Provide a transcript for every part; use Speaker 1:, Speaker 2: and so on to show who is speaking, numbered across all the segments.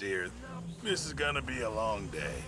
Speaker 1: Dear. This is gonna be a long day.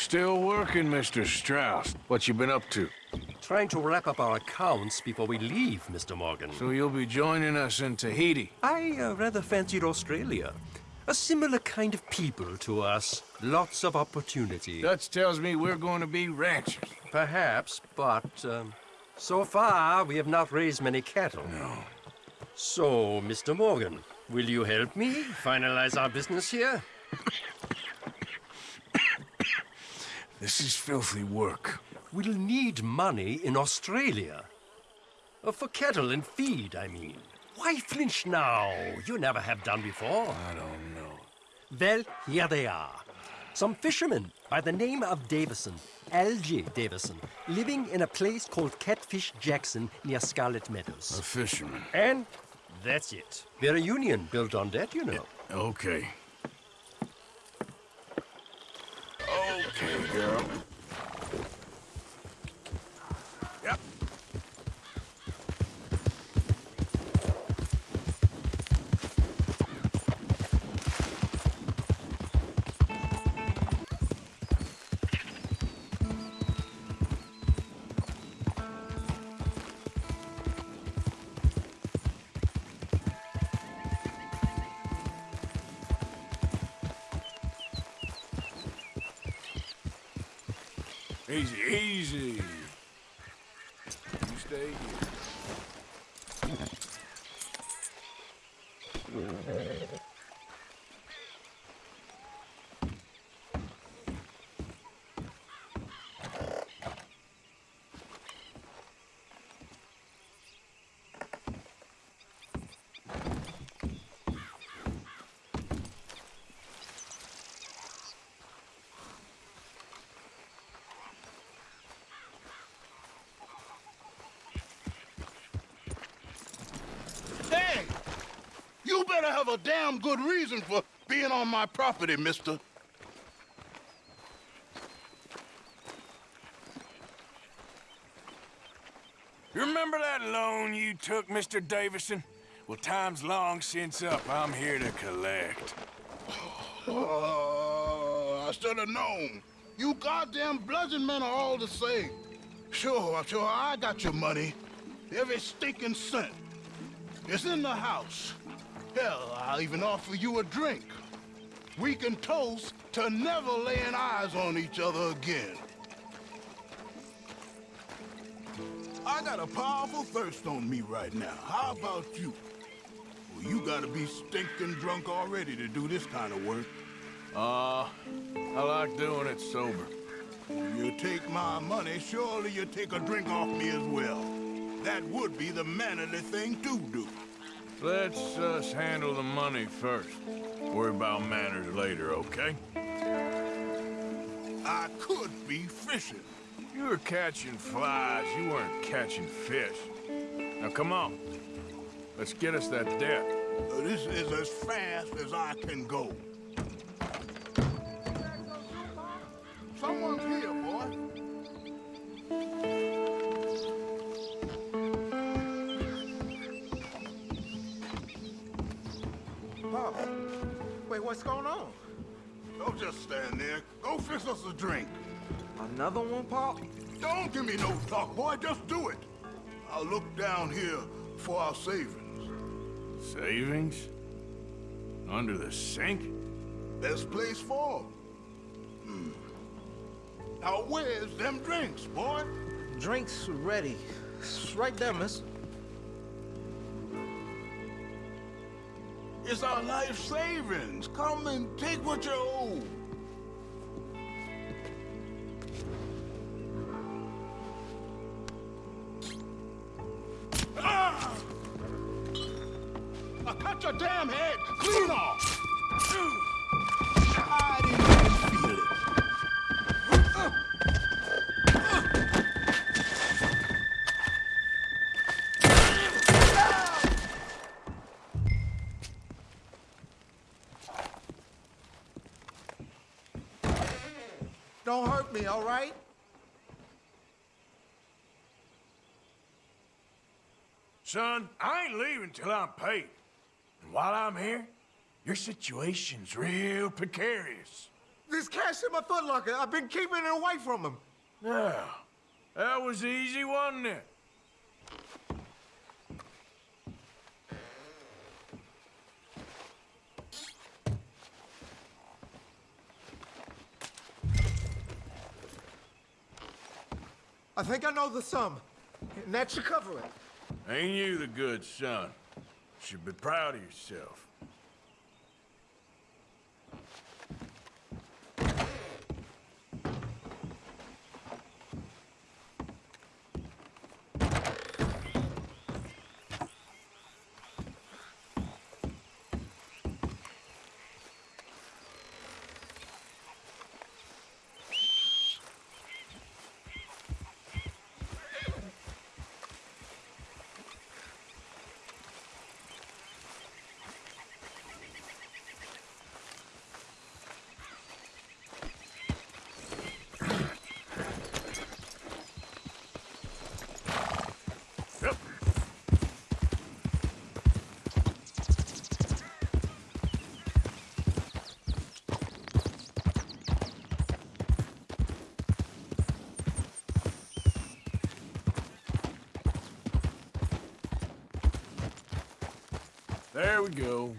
Speaker 2: Still working, Mr. Strauss. What you been up to?
Speaker 3: Trying to wrap up our accounts before we leave, Mr. Morgan.
Speaker 2: So you'll be joining us in Tahiti?
Speaker 3: I uh, rather fancied Australia. A similar kind of people to us. Lots of opportunity.
Speaker 2: Dutch tells me we're going to be ranchers.
Speaker 3: Perhaps, but um, so far we have not raised many cattle.
Speaker 2: No.
Speaker 3: So, Mr. Morgan, will you help me finalize our business here?
Speaker 2: This is filthy work.
Speaker 3: We'll need money in Australia. Uh, for cattle and feed, I mean. Why flinch now? You never have done before.
Speaker 2: I don't know.
Speaker 3: Well, here they are. Some fishermen by the name of Davison, L.J. Davison, living in a place called Catfish Jackson near Scarlett Meadows.
Speaker 2: A fisherman.
Speaker 3: And that's it. We're a union built on that, you know.
Speaker 2: Okay. Okay,
Speaker 1: better have a damn good reason for being on my property, mister.
Speaker 2: You remember that loan you took, Mr. Davison? Well, time's long since up. I'm here to collect.
Speaker 1: Oh, I should have known. You goddamn bludgeon men are all the same. Sure, sure, I got your money. Every stinking cent. It's in the house. Hell, I'll even offer you a drink. We can toast to never laying eyes on each other again. I got a powerful thirst on me right now. How about you? Well, you gotta be stinking drunk already to do this kind of work.
Speaker 2: Uh, I like doing it sober.
Speaker 1: You take my money, surely you take a drink off me as well. That would be the mannerly thing to do.
Speaker 2: Let's us handle the money first. Worry about manners later, okay?
Speaker 1: I could be fishing.
Speaker 2: You were catching flies. You weren't catching fish. Now, come on. Let's get us that debt.
Speaker 1: This is as fast as I can go. Fix us a drink.
Speaker 4: Another one, Pop?
Speaker 1: Don't give me no talk, boy. Just do it. I'll look down here for our savings.
Speaker 2: Savings? Under the sink?
Speaker 1: Best place for 'em. Hmm. Now, where's them drinks, boy?
Speaker 4: Drinks ready. It's right there, miss.
Speaker 1: It's our life savings. Come and take what you owe. Damn head clean off. I didn't even feel it.
Speaker 4: Don't hurt me, all right?
Speaker 2: Son, I ain't leaving till I'm paid. And while I'm here, your situation's real precarious.
Speaker 4: There's cash in my footlocker. I've been keeping it away from him.
Speaker 2: Now, that was easy, wasn't it?
Speaker 4: I think I know the sum. And that should cover it.
Speaker 2: Ain't you the good son? Should be proud of yourself. Yep. There we go.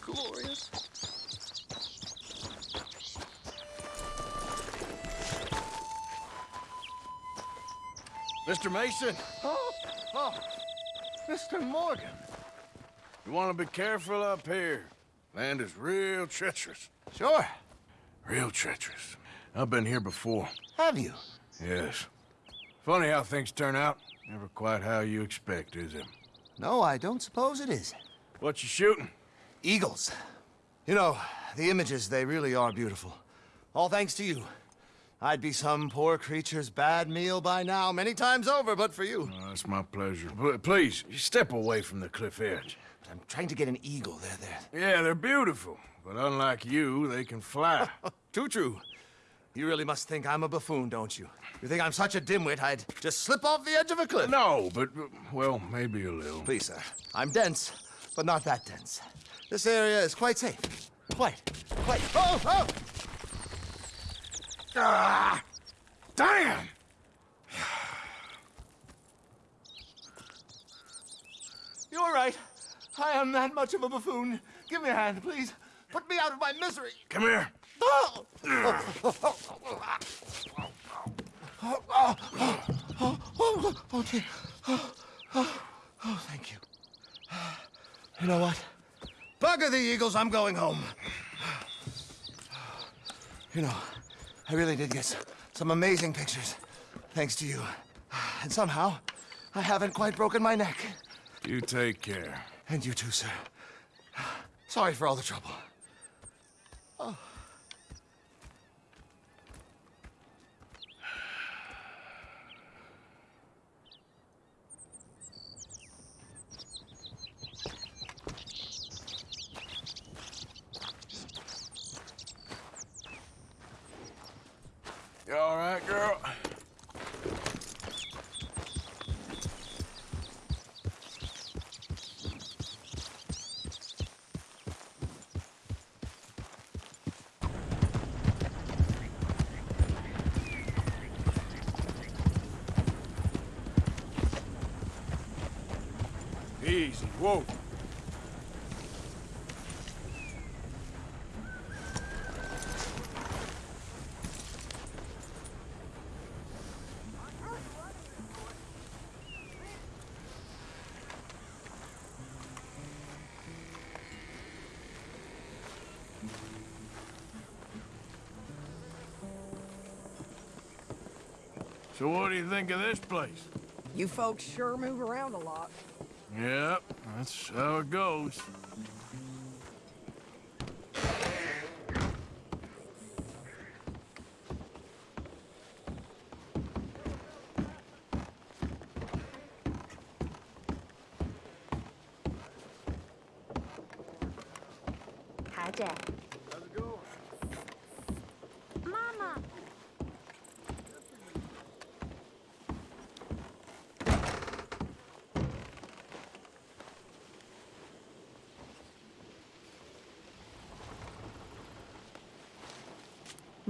Speaker 4: Glorious.
Speaker 2: Mr. Mason,
Speaker 4: Oh, oh, Mr. Morgan.
Speaker 2: you want to be careful up here. Land is real treacherous.
Speaker 4: Sure.
Speaker 2: Real treacherous. I've been here before.
Speaker 4: Have you?
Speaker 2: Yes. Funny how things turn out. Never quite how you expect, is it?
Speaker 5: No, I don't suppose it is.
Speaker 2: What you shooting?
Speaker 5: Eagles. You know, the images, they really are beautiful. All thanks to you. I'd be some poor creature's bad meal by now, many times over, but for you.
Speaker 2: Oh, that's my pleasure. P- please, step away from the cliff edge.
Speaker 5: I'm trying to get an eagle. There, there.
Speaker 2: Yeah, they're beautiful, but unlike you, they can fly.
Speaker 5: Too true. You really must think I'm a buffoon, don't you? You think I'm such a dimwit I'd just slip off the edge of a cliff?
Speaker 2: no, but, well, maybe a little.
Speaker 5: Please, sir. I'm dense, but not that dense. This area is quite safe. Quite. Quite. Oh, oh!
Speaker 2: Ah! Damn!
Speaker 5: You're right. I am that much of a buffoon. Give me a hand, please. Put me out of my misery.
Speaker 2: Come here.
Speaker 5: Oh! Oh, oh, oh, oh, oh. Oh, oh, oh, thank you. You know what? Bugger the Eagles, I'm going home. You know, I really did get some amazing pictures, thanks to you. And somehow, I haven't quite broken my neck.
Speaker 2: You take care.
Speaker 5: And you too, sir. Sorry for all the trouble.
Speaker 2: Oh. All right, girl? Easy. Whoa. So what do you think of this place?
Speaker 6: You folks sure move around a lot.
Speaker 2: Yep, that's how it goes.
Speaker 7: Hi, Jack.
Speaker 2: How's it going?
Speaker 7: Mama.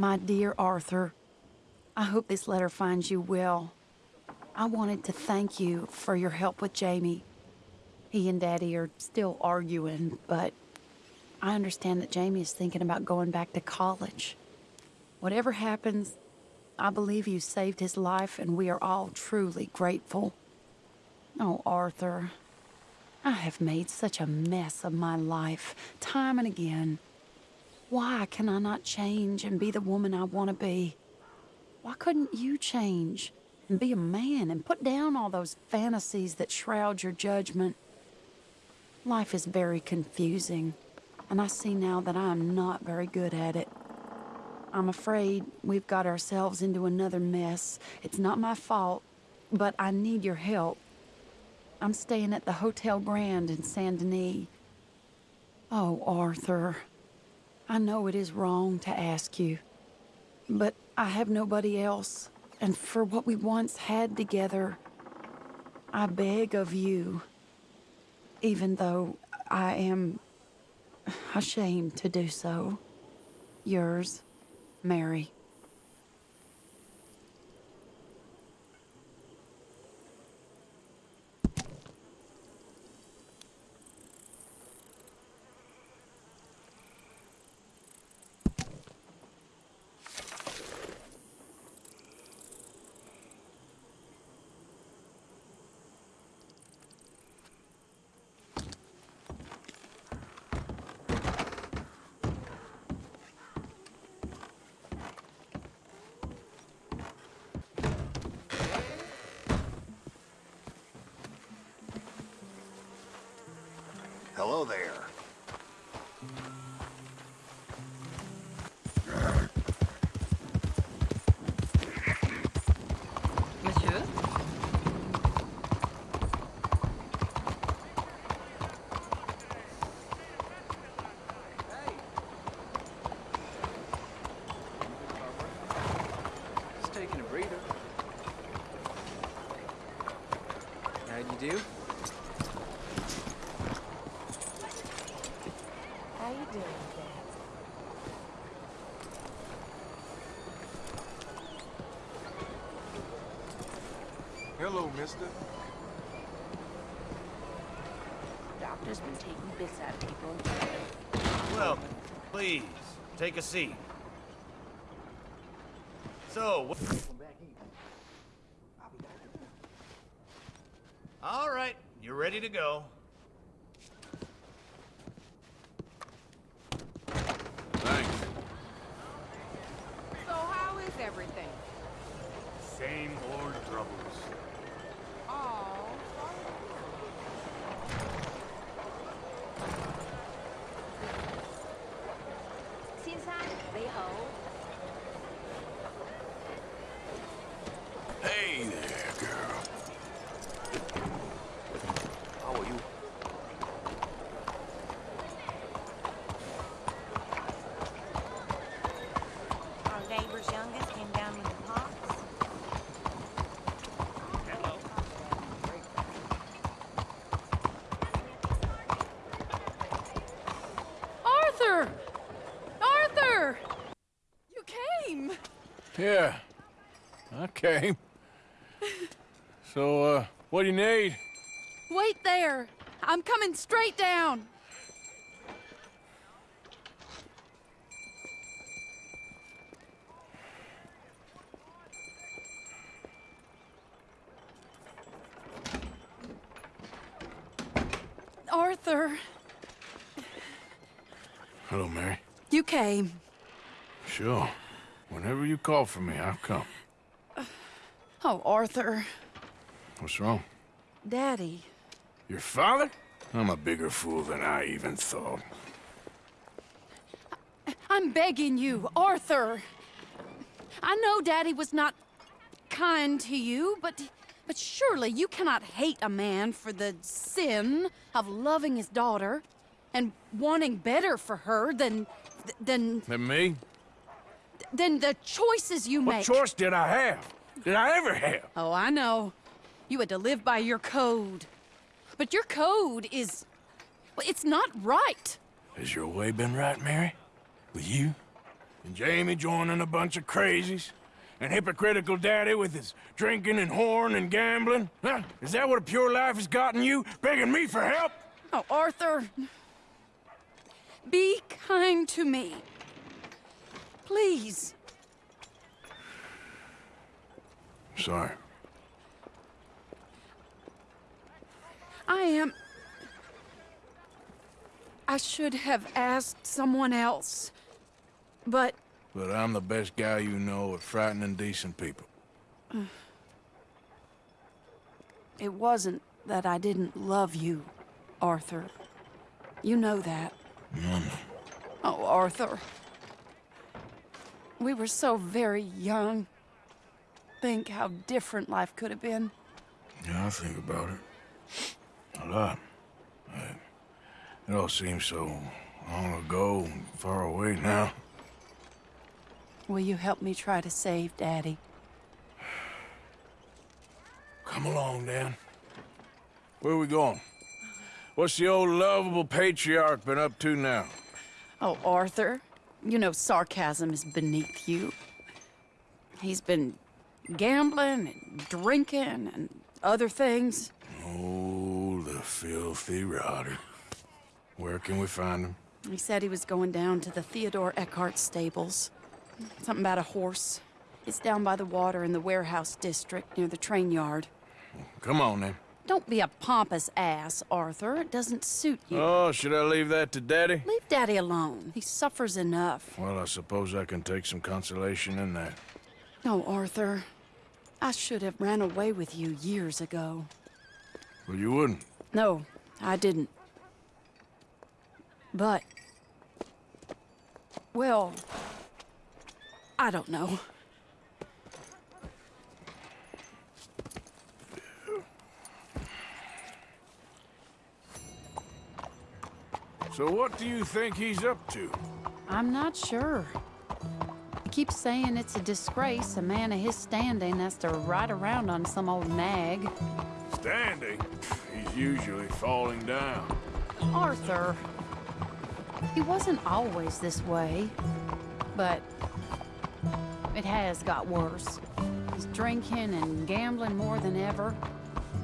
Speaker 8: My dear Arthur, I hope this letter finds you well. I wanted to thank you for your help with Jamie. He and Daddy are still arguing, but I understand that Jamie is thinking about going back to college. Whatever happens, I believe you saved his life, and we are all truly grateful. Oh, Arthur, I have made such a mess of my life, time and again. Why can I not change and be the woman I want to be? Why couldn't you change and be a man and put down all those fantasies that shroud your judgment? Life is very confusing, and I see now that I am not very good at it. I'm afraid we've got ourselves into another mess. It's not my fault, but I need your help. I'm staying at the Hotel Grand in Saint Denis. Oh, Arthur. I know it is wrong to ask you, but I have nobody else, and for what we once had together, I beg of you, even though I am ashamed to do so. Yours, Mary.
Speaker 5: Hello there.
Speaker 8: Monsieur?
Speaker 9: Just taking a breather. How'd you do?
Speaker 7: How you doing, Jack?
Speaker 9: Hello, mister.
Speaker 7: Doctor's been taking bits out of people.
Speaker 10: Well, please, take a seat. So, what... All right, you're ready to go.
Speaker 2: Thanks.
Speaker 6: So how is everything?
Speaker 10: Same old troubles.
Speaker 6: Oh,
Speaker 7: Xin san, they hold.
Speaker 2: Hey there, girl.
Speaker 9: How are you?
Speaker 7: Our neighbor's youngest came down with the pox.
Speaker 8: Arthur! Arthur! You came!
Speaker 2: Yeah, I came. So, uh, what do you need?
Speaker 8: Wait there! I'm coming straight down! Arthur,
Speaker 2: Hello, Mary.
Speaker 8: you came.
Speaker 2: Sure. Whenever you call for me, I've come.
Speaker 8: Oh, Arthur.
Speaker 2: What's wrong?
Speaker 8: Daddy.
Speaker 2: Your father? I'm a bigger fool than I even thought.
Speaker 8: I'm begging you, Arthur. I know Daddy was not kind to you, but but surely you cannot hate a man for the sin of loving his daughter and wanting better for her than than
Speaker 2: And me?
Speaker 8: Than the choices you
Speaker 2: What
Speaker 8: make.
Speaker 2: What choice did I have? Did I ever have?
Speaker 8: Oh, I know. You had to live by your code. But your code is well, it's not right.
Speaker 2: Has your way been right, Mary? With you? And Jamie joining a bunch of crazies? And hypocritical daddy with his drinking and horn and gambling? Huh? Is that what a pure life has gotten you? Begging me for help?
Speaker 8: Oh, Arthur. Be kind to me. Please.
Speaker 2: Sorry.
Speaker 8: I am. I should have asked someone else. But
Speaker 2: But I'm the best guy you know at frightening decent people.
Speaker 8: it wasn't that I didn't love you, Arthur. You know that. Mm-hmm. Oh, Arthur. We were so very young. Think how different life could have been.
Speaker 2: Yeah, I think about it. A lot. It all seems so long ago and far away now.
Speaker 8: Will you help me try to save Daddy?
Speaker 2: Come along, Dan. Where are we going? What's the old lovable patriarch been up to now?
Speaker 8: Oh, Arthur, you know sarcasm is beneath you. He's been gambling and drinking and other things.
Speaker 2: Oh, the filthy rotter. Where can we find him?
Speaker 8: He said he was going down to the Theodore Eckhart stables. Something about a horse. It's down by the water in the warehouse district near the train yard.
Speaker 2: Come on, then.
Speaker 8: Don't be a pompous ass, Arthur. It doesn't suit you.
Speaker 2: Oh, should I leave that to Daddy?
Speaker 8: Leave Daddy alone. He suffers enough.
Speaker 2: Well, I suppose I can take some consolation in that.
Speaker 8: No, Arthur. I should have ran away with you years ago.
Speaker 2: Well, you wouldn't.
Speaker 8: No, I didn't. But... Well... I don't know.
Speaker 2: So what do you think he's up to?
Speaker 8: I'm not sure. He keeps saying it's a disgrace a man of his standing has to ride around on some old nag.
Speaker 2: Standing? He's usually falling down.
Speaker 8: Arthur. He wasn't always this way, but it has got worse. He's drinking and gambling more than ever,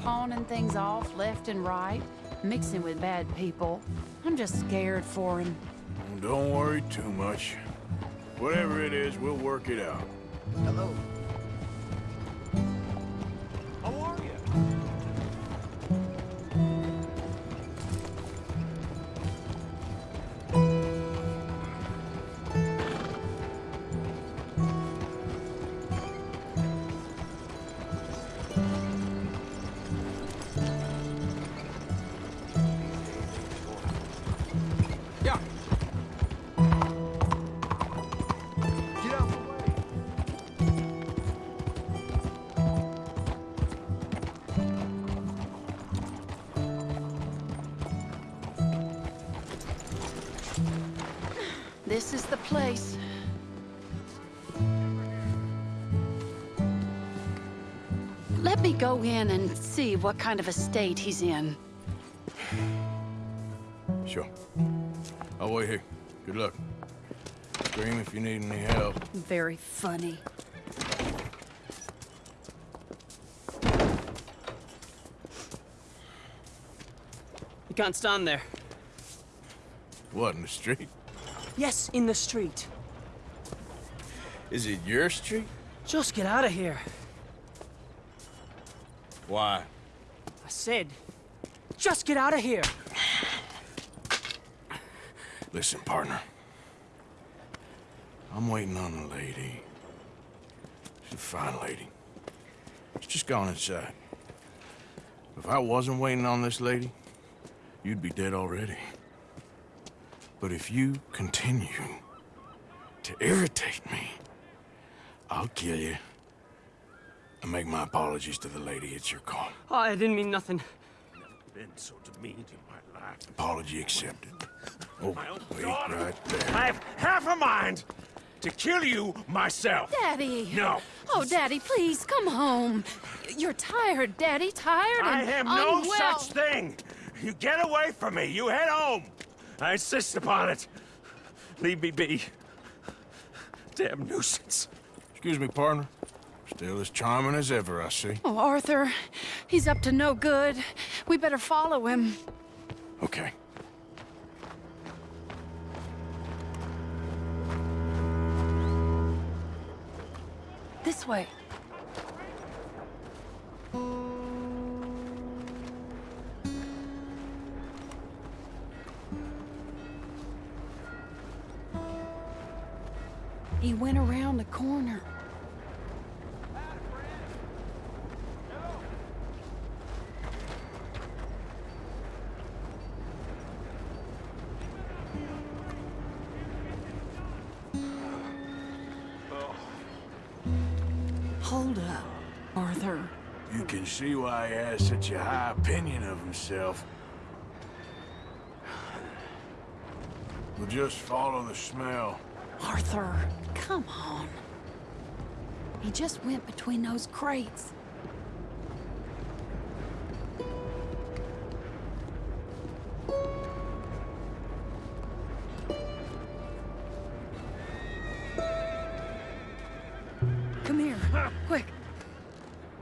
Speaker 8: pawning things off left and right, mixing with bad people. I'm just scared for him.
Speaker 2: Don't worry too much. Whatever it is, we'll work it out.
Speaker 4: Hello.
Speaker 8: In and see what kind of a state he's in.
Speaker 2: Sure. I'll wait here. Good luck. Scream if you need any help.
Speaker 8: Very funny.
Speaker 11: You can't stand there.
Speaker 2: What, in the street?
Speaker 11: Yes, in the street.
Speaker 2: Is it your street?
Speaker 11: Just get out of here.
Speaker 2: Why?
Speaker 11: I said, just get out of here.
Speaker 2: Listen, partner. I'm waiting on a lady. She's a fine lady. Let's just gone inside. If I wasn't waiting on this lady, you'd be dead already. But if you continue to irritate me, I'll kill you. And make my apologies to the lady. It's your call.
Speaker 11: Oh, I didn't mean nothing.
Speaker 2: Been so demeaned in my life. Apology accepted. Oh, wait,
Speaker 10: daughter.
Speaker 2: right there.
Speaker 10: I have half a mind to kill you myself.
Speaker 8: Daddy!
Speaker 10: No.
Speaker 8: Oh, Daddy, please, come home. You're tired, Daddy, tired
Speaker 10: I
Speaker 8: and
Speaker 10: am no
Speaker 8: unwell.
Speaker 10: such thing. You get away from me. You head home. I insist upon it. Leave me be. Damn nuisance.
Speaker 2: Excuse me, partner. Still as charming as ever, I see.
Speaker 8: Oh, Arthur, he's up to no good. We better follow him.
Speaker 2: Okay.
Speaker 8: This way. He went around the corner.
Speaker 2: See why he has such a high opinion of himself. We'll just follow the smell.
Speaker 8: Arthur, come on. He just went between those crates.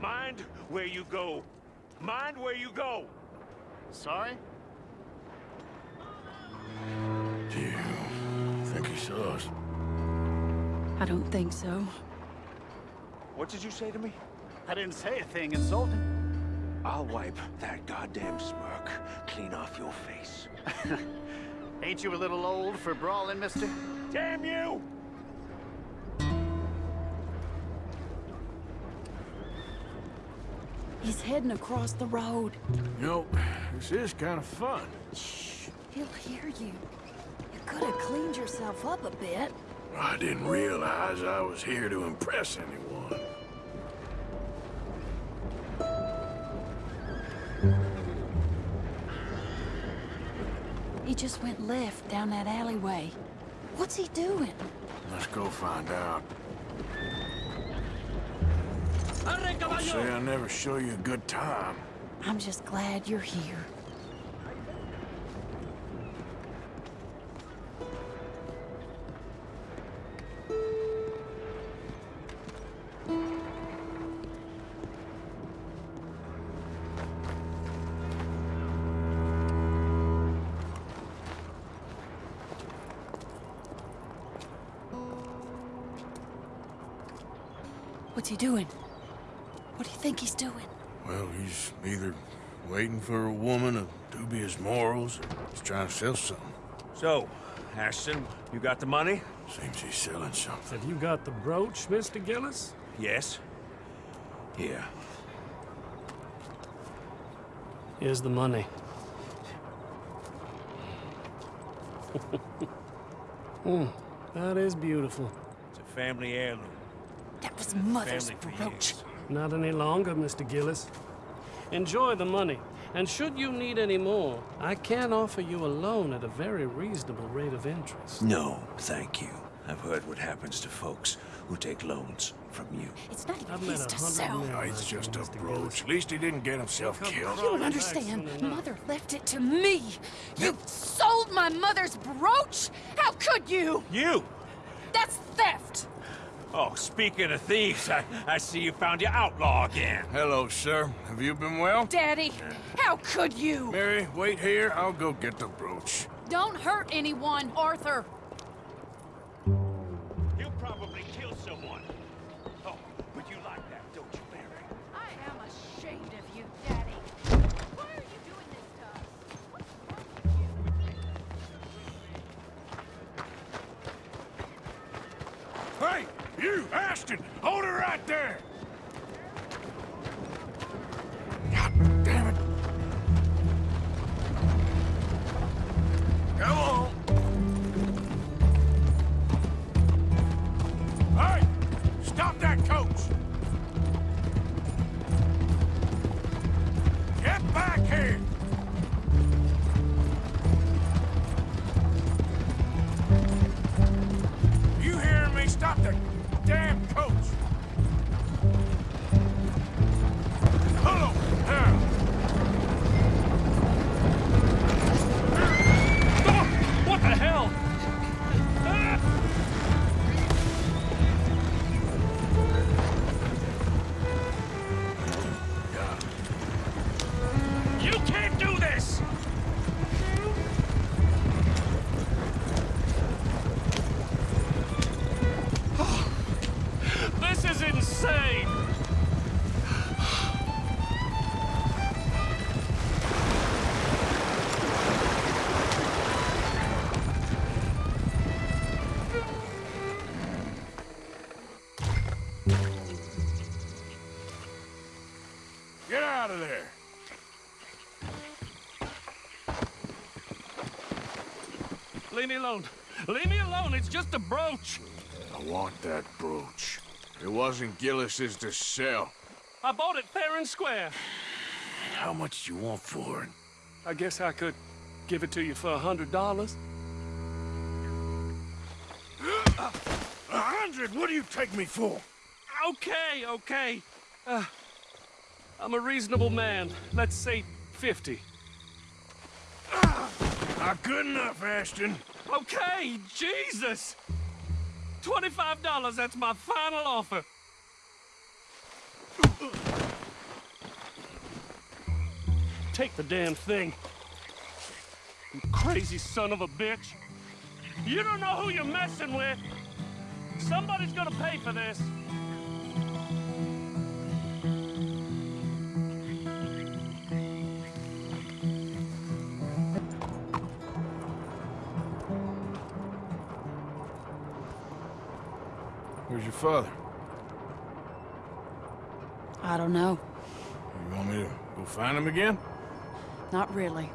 Speaker 10: Mind where you go. Mind where you go.
Speaker 1: Sorry?
Speaker 2: Do you think he saw us?
Speaker 8: I don't think so.
Speaker 10: What did you say to me?
Speaker 12: I didn't say a thing insulting.
Speaker 10: I'll wipe that goddamn smirk clean off your face.
Speaker 12: Ain't you a little old for brawling, mister?
Speaker 10: Damn you!
Speaker 8: He's heading across the road.
Speaker 2: You know, this is kind of fun.
Speaker 8: Shh, he'll hear you. You could have cleaned yourself up a bit.
Speaker 2: I didn't realize I was here to impress anyone.
Speaker 8: He just went left down that alleyway. What's he doing?
Speaker 2: Let's go find out. Don't say I never show you a good time.
Speaker 8: I'm just glad you're here. What's he doing? What do you think he's doing?
Speaker 2: Well, he's either waiting for a woman of dubious morals or he's trying to sell something.
Speaker 10: So, Ashton, you got the money?
Speaker 2: Seems he's selling something.
Speaker 3: Have you got the brooch, Mr. Gillis?
Speaker 10: Yes. Here.
Speaker 3: Here's the money. Hmm, that is beautiful.
Speaker 10: It's a family heirloom.
Speaker 8: That was Mother's brooch.
Speaker 3: Not any longer, Mr. Gillis. Enjoy the money. And should you need any more, I can offer you a loan at a very reasonable rate of interest.
Speaker 10: No, thank you. I've heard what happens to folks who take loans from you.
Speaker 8: It's not even
Speaker 3: I've
Speaker 8: his
Speaker 3: a
Speaker 8: to sell.
Speaker 2: No, it's just a brooch. At least he didn't get himself
Speaker 3: Come
Speaker 2: killed.
Speaker 8: You don't understand. Mother left it to me. You sold my mother's brooch? How could you?
Speaker 10: You!
Speaker 8: That's theft.
Speaker 10: Oh, speaking of thieves, I, I see you found your outlaw again.
Speaker 2: Hello, sir. Have you been well?
Speaker 8: Daddy, how could you?
Speaker 2: Mary, wait here. I'll go get the brooch.
Speaker 8: Don't hurt anyone, Arthur.
Speaker 2: Ashton! Hold her right there!
Speaker 13: God damn it! Come on! Alone. Leave me alone. It's just a brooch.
Speaker 2: I want that brooch. It wasn't Gillis's to sell.
Speaker 13: I bought it fair and square.
Speaker 2: How much do you want for it?
Speaker 13: I guess I could give it to you for a hundred dollars.
Speaker 2: A hundred? What do you take me for?
Speaker 13: Okay, okay. Uh, I'm a reasonable man. Let's say 50.
Speaker 2: Not good enough, Ashton.
Speaker 13: Okay, Jesus! $25, that's my final offer. Take the damn thing. You crazy son of a bitch. You don't know who you're messing with. Somebody's gonna pay for this.
Speaker 2: Father?
Speaker 8: I don't know.
Speaker 2: You want me to go find him again?
Speaker 8: Not really.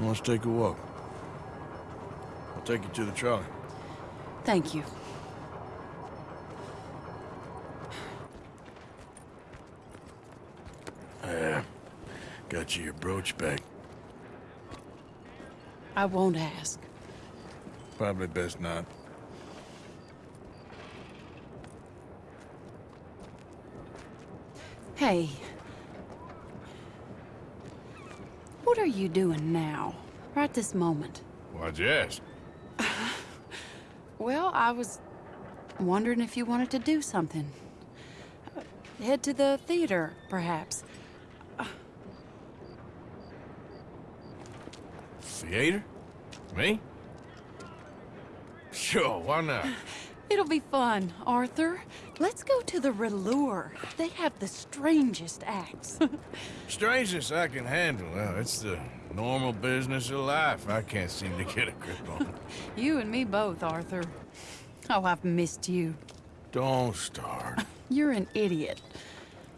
Speaker 2: Let's take a walk. I'll take you to the trolley.
Speaker 8: Thank you.
Speaker 2: Yeah. Got you your brooch back.
Speaker 8: I won't ask.
Speaker 2: Probably best not.
Speaker 8: Hey. What are you doing now? Right this moment?
Speaker 2: Why'd you ask?
Speaker 8: Well, I was wondering if you wanted to do something. Uh, Head to the theater, perhaps.
Speaker 2: Theater? Me? Sure, why not?
Speaker 8: It'll be fun, Arthur. Let's go to the Râleur. They have the strangest acts.
Speaker 2: strangest I can handle. Well, it's the normal business of life. I can't seem to get a grip on. It.
Speaker 8: You and me both, Arthur. Oh, I've missed you.
Speaker 2: Don't start.
Speaker 8: You're an idiot.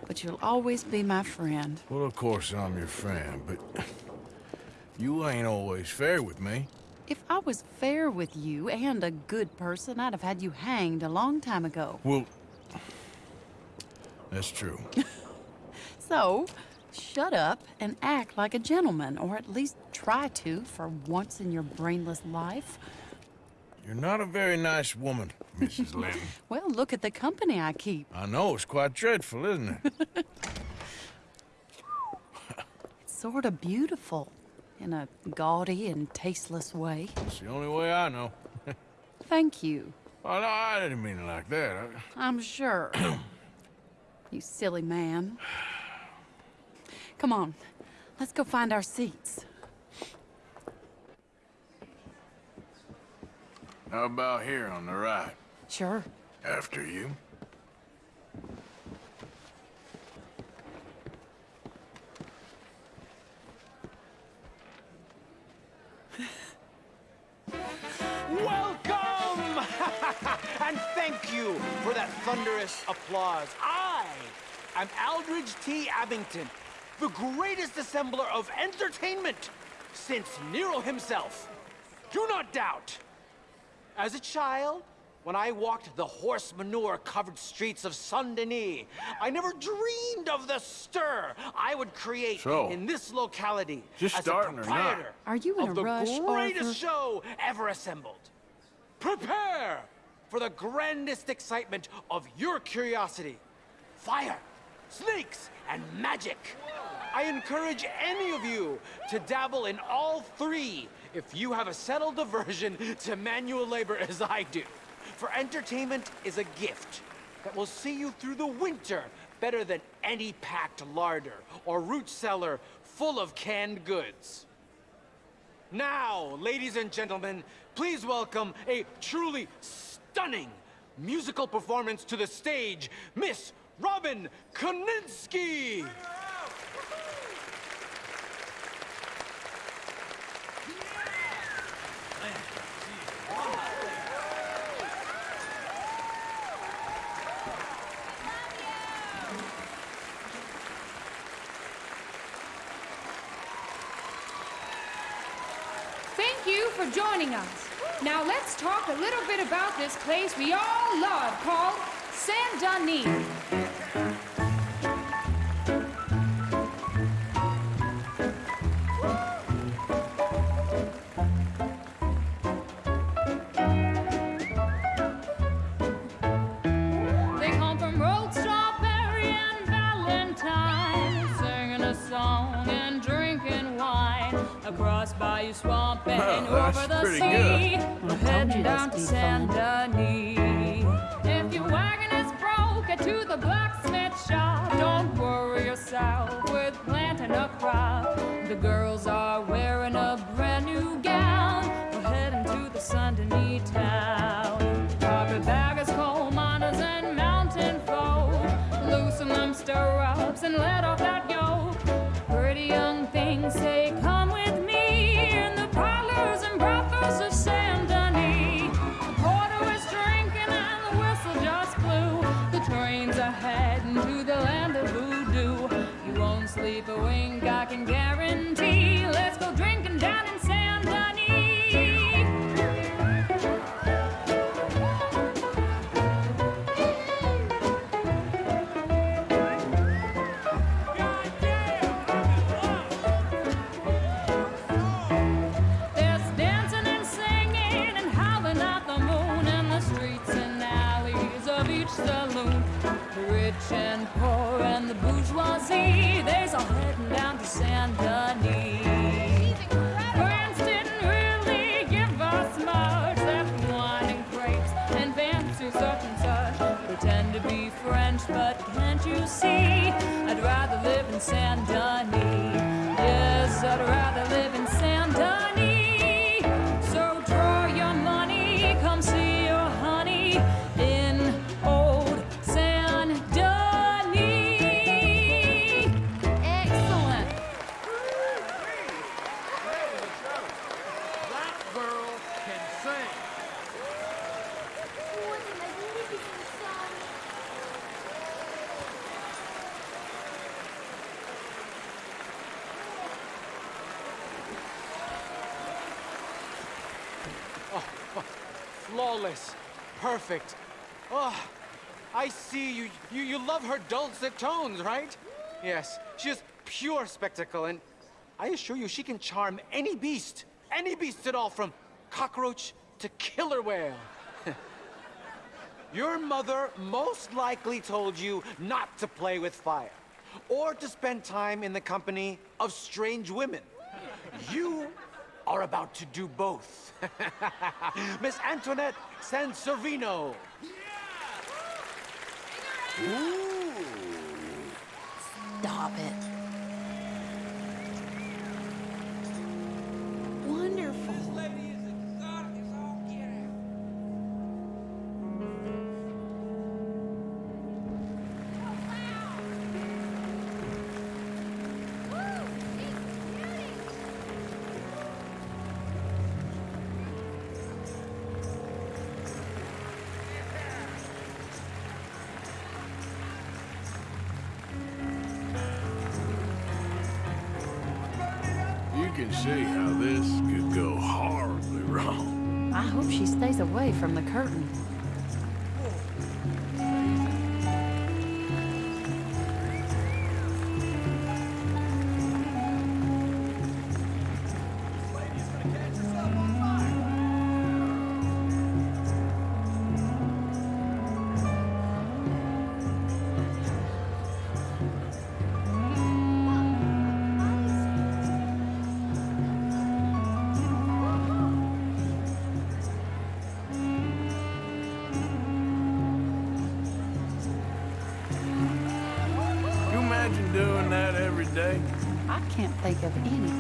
Speaker 8: But you'll always be my friend.
Speaker 2: Well, of course I'm your friend, but you ain't always fair with me.
Speaker 8: If I was fair with you and a good person, I'd have had you hanged a long time ago.
Speaker 2: Well, that's true.
Speaker 8: So, shut up and act like a gentleman, or at least try to for once in your brainless life.
Speaker 2: You're not a very nice woman, Mrs. Lynn.
Speaker 8: Well, look at the company I keep.
Speaker 2: I know, it's quite dreadful, isn't it?
Speaker 8: It's sort of beautiful in a gaudy and tasteless way.
Speaker 2: It's the only way I know.
Speaker 8: Thank you.
Speaker 2: Oh, no, I didn't mean it like that. I...
Speaker 8: I'm sure. you silly man. Come on, let's go find our seats.
Speaker 2: How about here on the right?
Speaker 8: Sure.
Speaker 2: After you.
Speaker 14: Welcome! and thank you for that thunderous applause. I am Aldridge T. Abington, the greatest assembler of entertainment since Nero himself. Do not doubt. As a child, when I walked the horse manure covered streets of Saint Denis, I never dreamed of the stir I would create
Speaker 2: So,
Speaker 14: in this locality
Speaker 2: just
Speaker 14: as
Speaker 2: starting
Speaker 14: a
Speaker 2: or
Speaker 14: proprietor
Speaker 8: Are you in
Speaker 14: of
Speaker 8: a
Speaker 14: the
Speaker 8: rush,
Speaker 14: greatest
Speaker 8: Arthur?
Speaker 14: show ever assembled. Prepare for the grandest excitement of your curiosity. Fire, snakes, and magic. I encourage any of you to dabble in all three if you have a settled aversion to manual labor as I do. For entertainment is a gift that will see you through the winter better than any packed larder or root cellar full of canned goods. Now, ladies and gentlemen, please welcome a truly stunning musical performance to the stage, Miss Robin Koninsky!
Speaker 15: Thank you for joining us. Now let's talk a little bit about this place we all love called Saint Denis. They come from Rhodes Strawberry and Valentine, singing a song and drinking wine across Bayou Swamp and
Speaker 2: Oh,
Speaker 15: over the sea.
Speaker 2: good.
Speaker 15: We're heading down to
Speaker 2: this
Speaker 15: Saint Pretty young things say, Come with me in the parlors and brothels of Saint Denis. The porter is drinking and the whistle just blew. The trains are heading to the land of voodoo. You won't sleep a wink, I can guarantee. Let's go drinking
Speaker 14: flawless, perfect. Oh, I see you. You you love her dulcet tones, right? Yes, she is pure spectacle, and I assure you, she can charm any beast, any beast at all, from cockroach to killer whale. Your mother most likely told you not to play with fire, or to spend time in the company of strange women. You are about to do both. Miss Antoinette Sansovino.
Speaker 8: Stop think of anything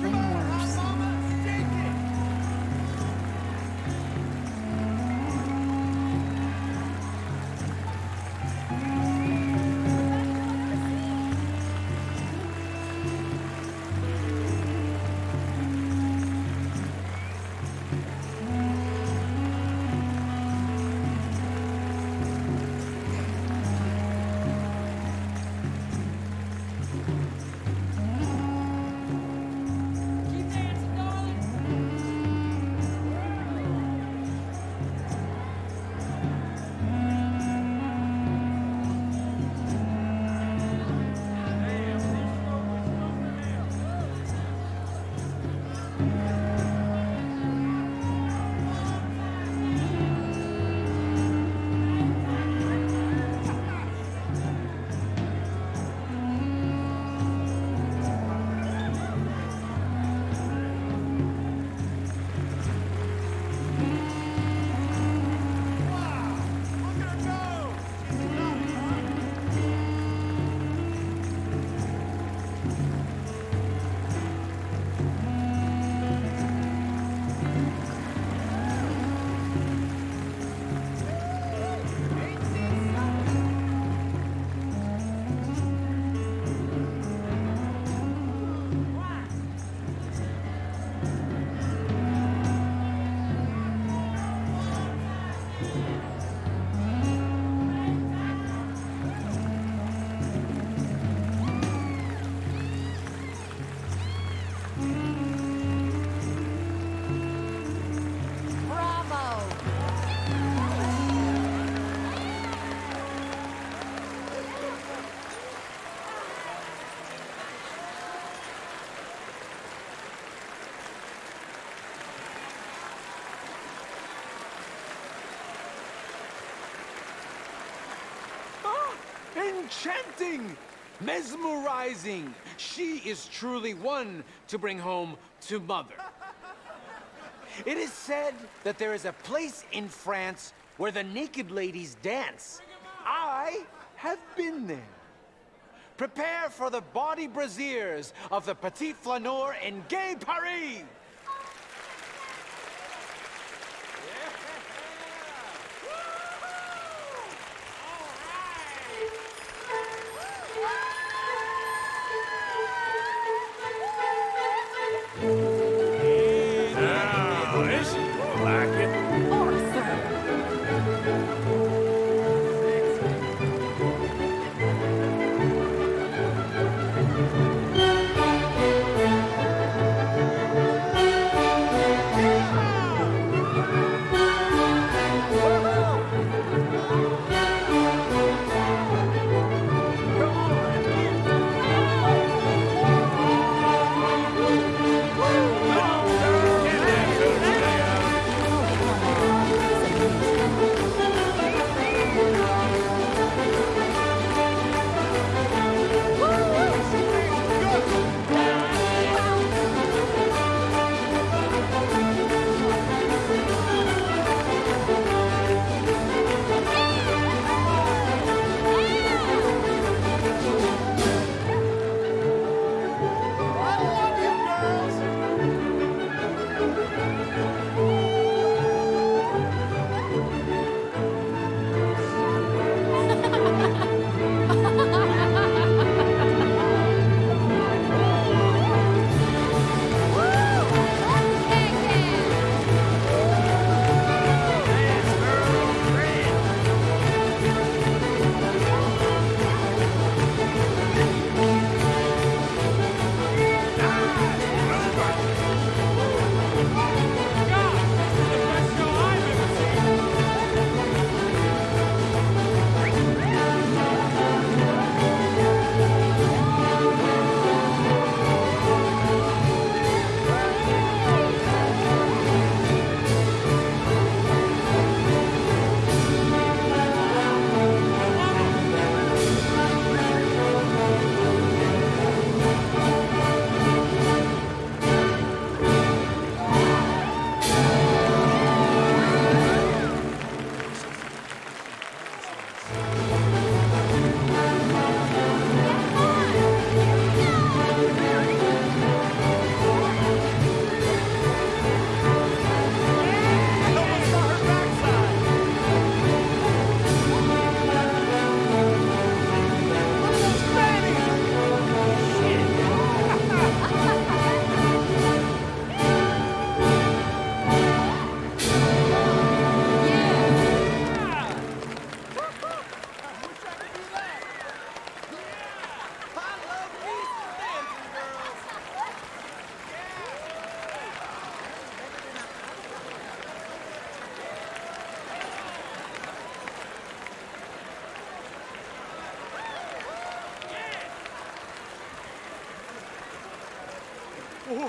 Speaker 14: enchanting, mesmerizing. She is truly one to bring home to mother. It is said that there is a place in France where the naked ladies dance. I have been there. Prepare for the body braziers of the Petit Flaneur in Gay Paris!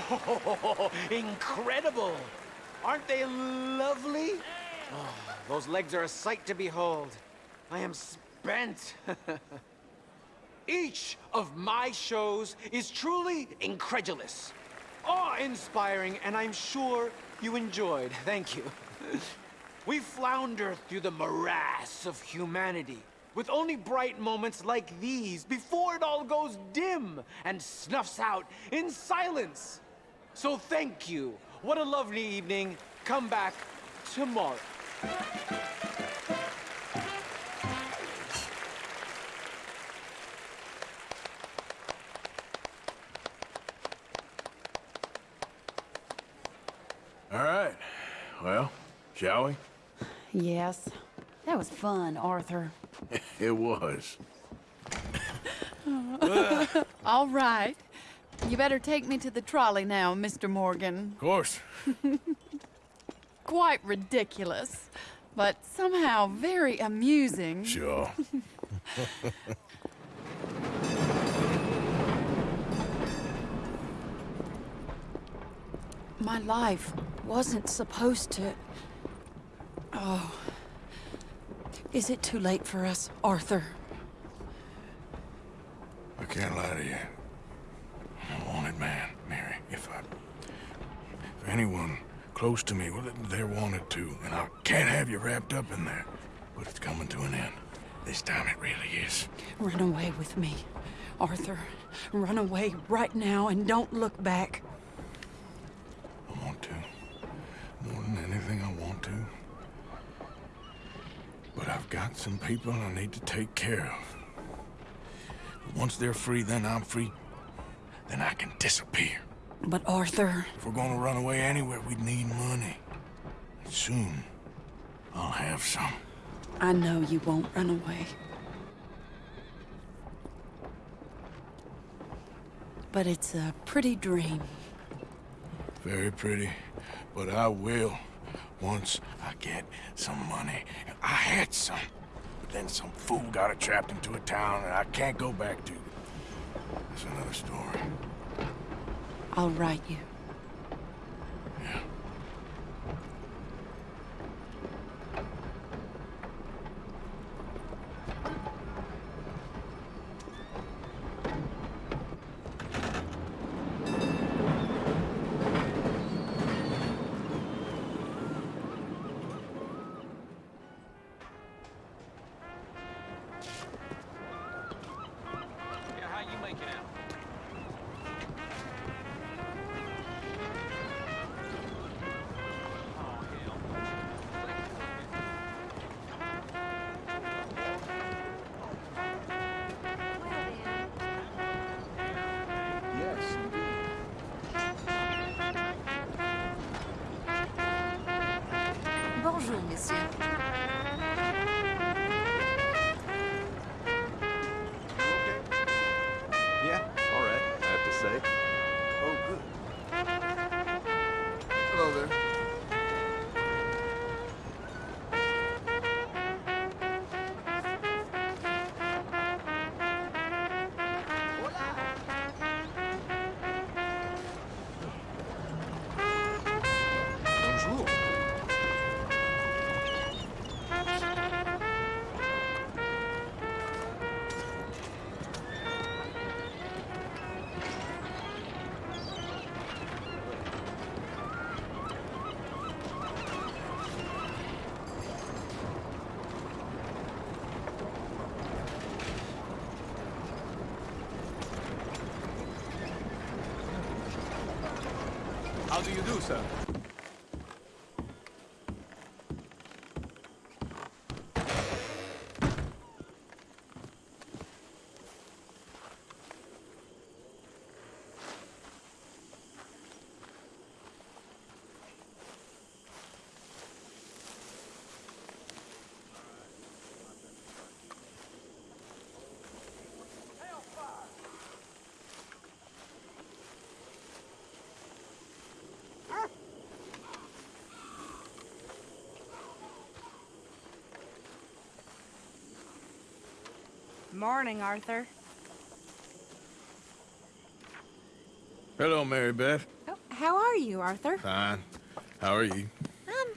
Speaker 14: Whoa, incredible! Aren't they lovely? Oh, those legs are a sight to behold. I am spent. Each of my shows is truly incredulous, awe-inspiring, and I'm sure you enjoyed. Thank you. we flounder through the morass of humanity with only bright moments like these before it all goes dim and snuffs out in silence. So thank you. What a lovely evening. Come back tomorrow.
Speaker 2: All right. Well, shall we?
Speaker 8: Yes. That was fun, Arthur.
Speaker 2: It was.
Speaker 8: All right. You better take me to the trolley now, Mr. Morgan.
Speaker 2: Of course.
Speaker 8: Quite ridiculous, but somehow very amusing.
Speaker 2: Sure.
Speaker 8: My life wasn't supposed to. Oh. Is it too late for us, Arthur?
Speaker 2: I can't lie to you. A wanted man, Mary. If I... If anyone close to me, well, they're wanted too. And I can't have you wrapped up in there. But it's coming to an end. This time it really is.
Speaker 8: Run away with me, Arthur. Run away right now and don't look back.
Speaker 2: I want to. More than anything, I want to. But I've got some people I need to take care of. Once they're free, then I'm free. Then I can disappear.
Speaker 8: But Arthur...
Speaker 2: If we're gonna run away anywhere, we'd need money. And soon, I'll have some.
Speaker 8: I know you won't run away. But it's a pretty dream.
Speaker 2: Very pretty. But I will. Once I get some money. I had some. But then some fool got it trapped into a town and I can't go back to. That's another story.
Speaker 8: I'll write you.
Speaker 9: You
Speaker 4: do, sir?
Speaker 6: Morning, Arthur.
Speaker 2: Hello, Mary Beth.
Speaker 6: Oh, how are you, Arthur?
Speaker 2: Fine. How are you?
Speaker 6: Um,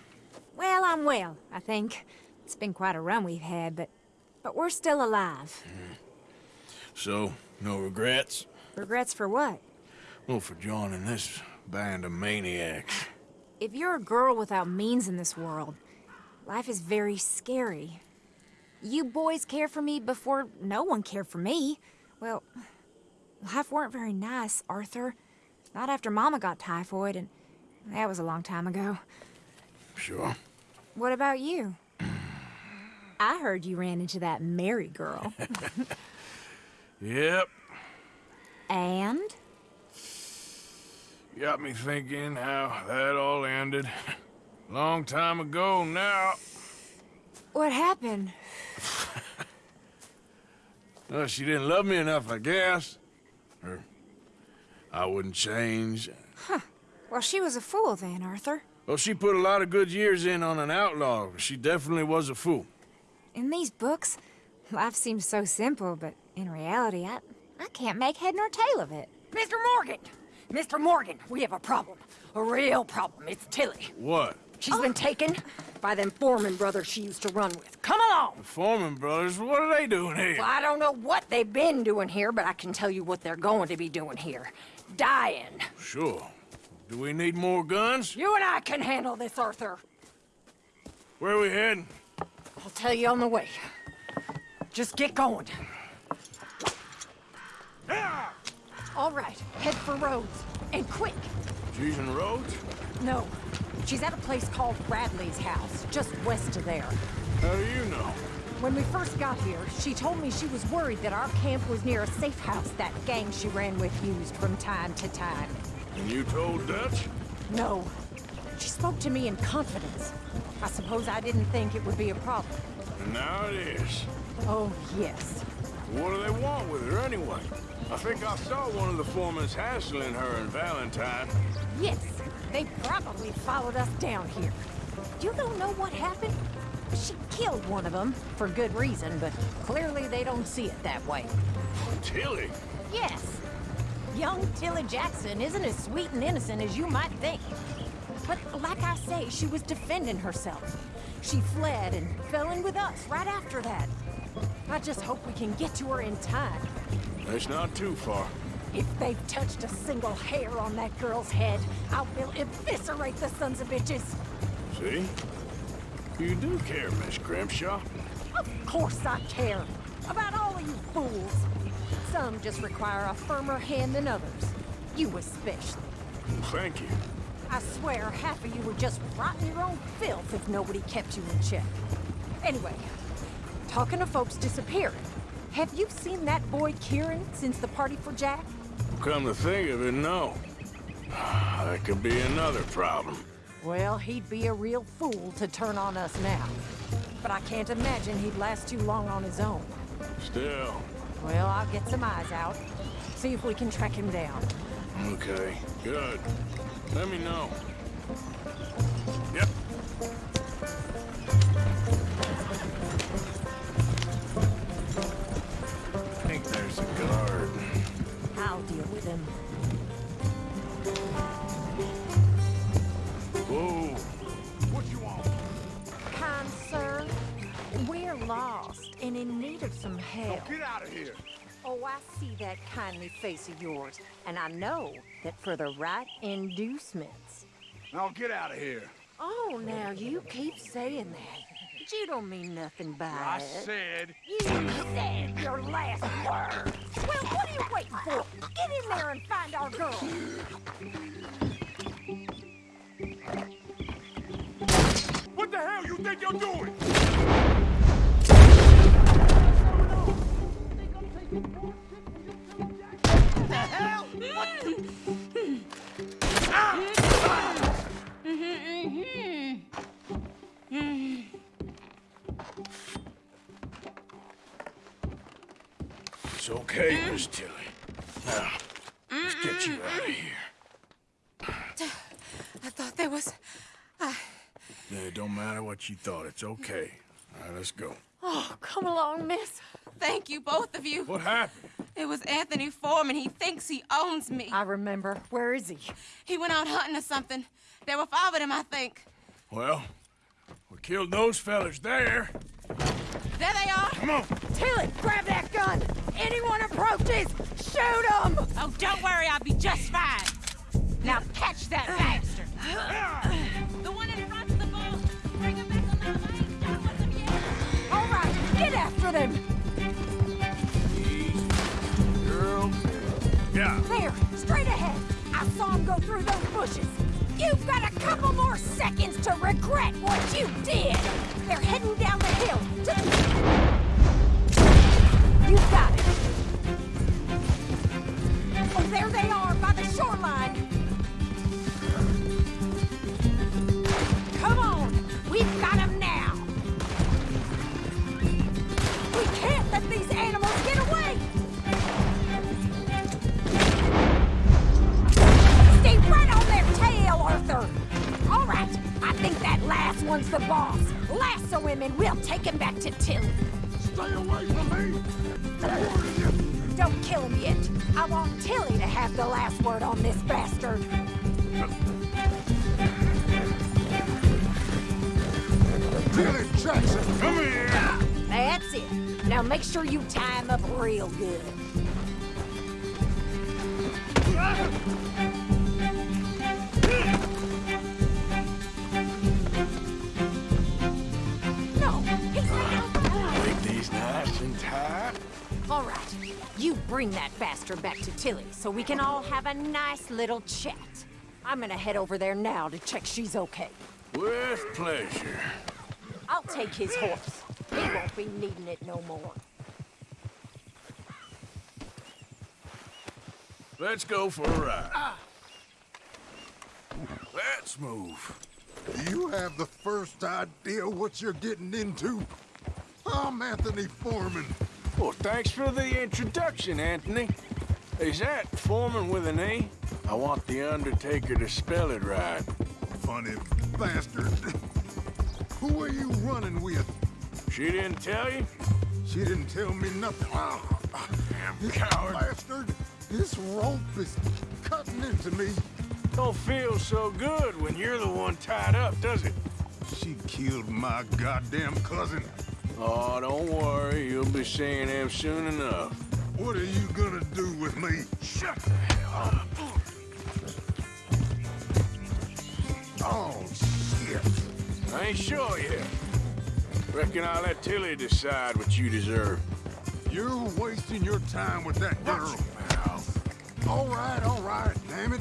Speaker 6: Well, I'm well, I think. It's been quite a run we've had, but but we're still alive.
Speaker 2: So, no regrets?
Speaker 6: Regrets for what?
Speaker 2: Well, for joining this band of maniacs.
Speaker 6: If you're a girl without means in this world, life is very scary. You boys cared for me before no one cared for me. Well, life weren't very nice, Arthur. Not after Mama got typhoid, and that was a long time ago.
Speaker 2: Sure.
Speaker 6: What about you? I heard you ran into that Mary girl.
Speaker 2: Yep.
Speaker 6: and?
Speaker 2: Got me thinking how that all ended. Long time ago now.
Speaker 6: What happened?
Speaker 2: Well, she didn't love me enough, I guess. Or I wouldn't change.
Speaker 6: Huh. Well, she was a fool then, Arthur.
Speaker 2: Well, she put a lot of good years in on an outlaw. She definitely was a fool.
Speaker 6: In these books, life seems so simple, but in reality, I, I can't make head nor tail of it.
Speaker 11: Mr. Morgan! Mr. Morgan, we have a problem. A real problem. It's Tilly.
Speaker 2: What?
Speaker 16: She's been oh. taken by them Foreman brothers she used to run with. Come along!
Speaker 2: The Foreman brothers, what are they doing here?
Speaker 16: Well, I don't know what they've been doing here, but I can tell you what they're going to be doing here. Dying.
Speaker 2: Sure. Do we need more guns?
Speaker 16: You and I can handle this, Arthur.
Speaker 2: Where are we heading?
Speaker 16: I'll tell you on the way. Just get going. All right, head for Rhodes. And quick.
Speaker 2: She's in Rhodes?
Speaker 16: No, she's at a place called Bradley's house, just west of there.
Speaker 2: How do you know?
Speaker 16: When we first got here, she told me she was worried that our camp was near a safe house that gang she ran with used from time to time.
Speaker 2: And you told Dutch?
Speaker 16: No. She spoke to me in confidence. I suppose I didn't think it would be a problem.
Speaker 2: Now it is.
Speaker 16: Oh, yes.
Speaker 2: What do they want with her anyway? I think I saw one of the foremans hassling her and Valentine.
Speaker 16: Yes, they probably followed us down here. You don't know what happened? She killed one of them, for good reason, but clearly they don't see it that way.
Speaker 2: Tilly?
Speaker 16: Yes. Young Tilly Jackson isn't as sweet and innocent as you might think. But like I say, she was defending herself. She fled and fell in with us right after that. I just hope we can get to her in time.
Speaker 2: It's not too far.
Speaker 16: If they've touched a single hair on that girl's head, I will eviscerate the sons of bitches.
Speaker 2: See? You do care, Miss Grimshaw.
Speaker 16: Of course I care. About all of you fools. Some just require a firmer hand than others. You especially.
Speaker 2: Thank you.
Speaker 16: I swear half of you would just rot in your own filth if nobody kept you in check. Anyway, talking of folks disappearing, have you seen that boy Kieran since the party for Jack?
Speaker 2: Come to think of it, no. That could be another problem.
Speaker 16: Well, he'd be a real fool to turn on us now. But I can't imagine he'd last too long on his own.
Speaker 2: Still.
Speaker 16: Well, I'll get some eyes out. See if we can track him down.
Speaker 2: Okay, good. Let me know.
Speaker 1: Out of here.
Speaker 16: Oh, I see that kindly face of yours, and I know that for the right inducements.
Speaker 1: Now get out of here.
Speaker 16: Oh, now you keep saying that. But you don't mean nothing by
Speaker 1: I
Speaker 16: it.
Speaker 1: I said.
Speaker 16: You said your last word. Well, what are you waiting for? Get in there and find our girl.
Speaker 2: What the hell you think you're doing?
Speaker 7: The hell? What?
Speaker 2: It's okay, Miss Tilly. Now, let's get you out of here.
Speaker 17: I thought there was... I...
Speaker 2: Yeah, it don't matter what you thought. It's okay. All right, let's go.
Speaker 17: Oh, come along, miss. Thank you, both of you.
Speaker 2: What happened?
Speaker 17: It was Anthony Foreman. He thinks he owns me.
Speaker 16: I remember. Where is he?
Speaker 17: He went out hunting or something. There were five of them, I think.
Speaker 2: Well, we killed those fellas there.
Speaker 17: There they are.
Speaker 2: Come on.
Speaker 16: Tilly, grab that gun. Anyone approaches, shoot them.
Speaker 17: Oh, don't worry. I'll be just fine.
Speaker 16: Now catch that bastard.
Speaker 17: The one in
Speaker 16: after them.
Speaker 2: Yeah.
Speaker 16: There, straight ahead. I saw him go through those bushes. You've got a couple more seconds to regret what you did. They're heading down the hill. To... You got it. Oh, there they are by the shoreline. These animals get away. Stay right on their tail, Arthur! All right, I think that last one's the boss. Lasso him and we'll take him back to Tilly.
Speaker 1: Stay away from me.
Speaker 16: Don't kill him yet. I want Tilly to have the last word on this bastard.
Speaker 1: Jackson, come here.
Speaker 16: That's it. Now make sure you tie him up real good. No, he's
Speaker 2: Make these nice and tight.
Speaker 16: All right, you bring that bastard back to Tilly so we can all have a nice little chat. I'm gonna head over there now to check she's okay.
Speaker 2: With pleasure.
Speaker 16: I'll take his horse. He won't be needing it no more.
Speaker 2: Let's go for a ride. Let's move.
Speaker 1: Do you have the first idea what you're getting into? I'm Anthony Foreman.
Speaker 2: Well, thanks for the introduction, Anthony. Is that Foreman with an E? I want the Undertaker to spell it right.
Speaker 1: Funny bastard. Who are you running with?
Speaker 2: She didn't tell you?
Speaker 1: She didn't tell me nothing. Oh,
Speaker 2: Damn coward.
Speaker 1: bastard! This rope is cutting into me.
Speaker 2: Don't feel so good when you're the one tied up, does it?
Speaker 1: She killed my goddamn cousin.
Speaker 2: Oh, don't worry. You'll be seeing him soon enough.
Speaker 1: What are you gonna do with me?
Speaker 2: Shut the hell up.
Speaker 1: Oh, shit.
Speaker 2: I ain't sure yet. Reckon I'll let Tilly decide what you deserve.
Speaker 1: You're wasting your time with that girl. All right, all right, damn it.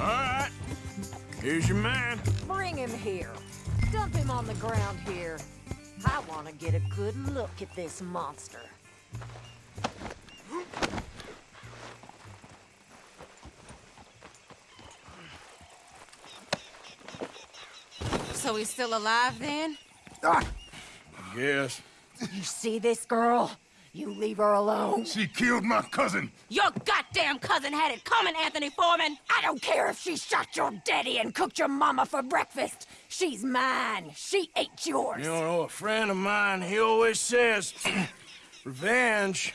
Speaker 2: All right. Here's your man.
Speaker 16: Bring him here. Dump him on the ground here. I want to get a good look at this monster.
Speaker 17: So he's still alive then? Ah.
Speaker 2: Yes.
Speaker 16: You see this girl? You leave her alone.
Speaker 1: She killed my cousin.
Speaker 17: Your goddamn cousin had it coming, Anthony Foreman!
Speaker 16: I don't care if she shot your daddy and cooked your mama for breakfast. She's mine. She ate yours.
Speaker 2: You know, a friend of mine, he always says, revenge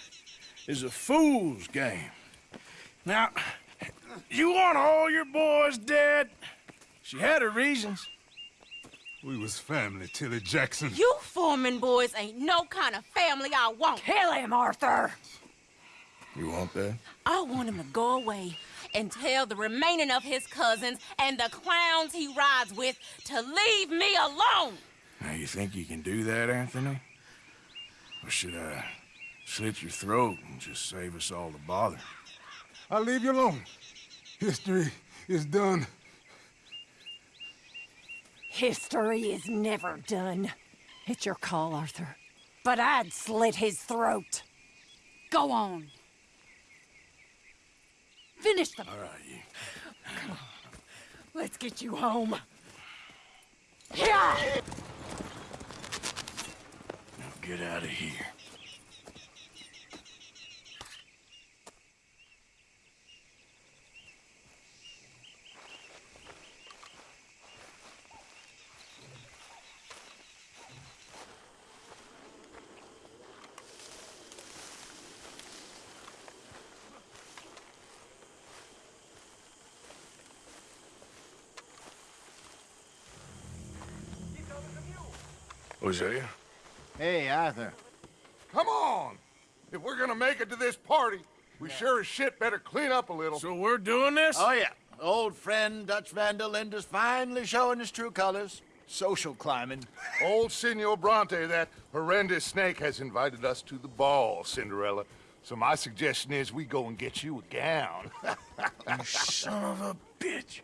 Speaker 2: is a fool's game. Now, you want all your boys dead? She had her reasons.
Speaker 1: We was family, Tilly Jackson.
Speaker 17: You Foreman boys ain't no kind of family I want.
Speaker 16: Kill him, Arthur.
Speaker 2: You want that?
Speaker 17: I want him to go away and tell the remaining of his cousins and the clowns he rides with to leave me alone.
Speaker 2: Now, you think you can do that, Anthony? Or should I slit your throat and just save us all the bother?
Speaker 1: I'll leave you alone. History is done.
Speaker 16: History is never done. It's your call, Arthur. But I'd slit his throat.
Speaker 8: Go on. Finish them.
Speaker 2: All right, you.
Speaker 16: Let's get you home. Yeah!
Speaker 2: Now get out of here. Hosea?
Speaker 12: Hey, Arthur.
Speaker 1: Come on! If we're gonna make it to this party, we sure as shit better clean up a little.
Speaker 2: So we're doing this?
Speaker 12: Oh, yeah. Old friend Dutch Van der Linde's finally showing his true colors. Social climbing.
Speaker 1: Old Senor Bronte, that horrendous snake, has invited us to the ball, Cinderella. So my suggestion is we go and get you a gown.
Speaker 2: You son of a bitch.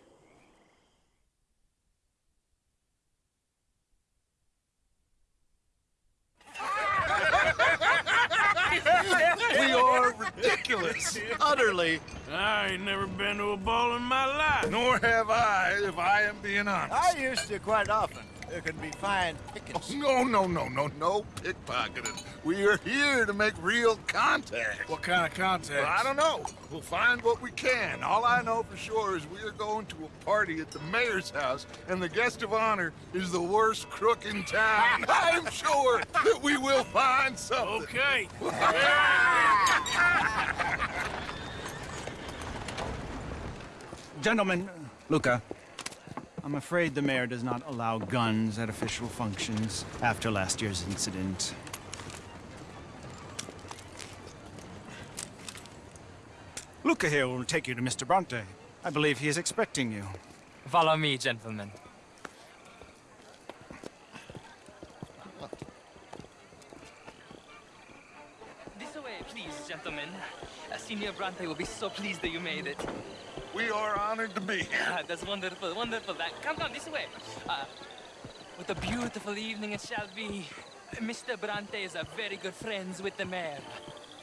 Speaker 1: We are ridiculous.
Speaker 12: Utterly.
Speaker 2: I ain't never been to a ball in my life.
Speaker 1: Nor have I, if I am being honest.
Speaker 12: I used to quite often. There can be fine pickings.
Speaker 1: No, no, no, no, no pickpocketing. We are here to make real contact.
Speaker 2: What kind of contact?
Speaker 1: Well, I don't know. We'll find what we can. All I know for sure is we are going to a party at the mayor's house, and the guest of honor is the worst crook in town. I'm sure that we will find something.
Speaker 2: Okay.
Speaker 18: Gentlemen, Luca, I'm afraid the mayor does not allow guns at official functions after last year's incident. Luca here will take you to Mr. Bronte. I believe he is expecting you.
Speaker 19: Follow me, gentlemen. This way, please, gentlemen. Senior Bronte will be so pleased that you made it.
Speaker 20: We are honored to be here.
Speaker 19: That's wonderful, wonderful. That, come, come, this way. Uh, what a beautiful evening it shall be. Mr. Brante is a very good friends with the mayor.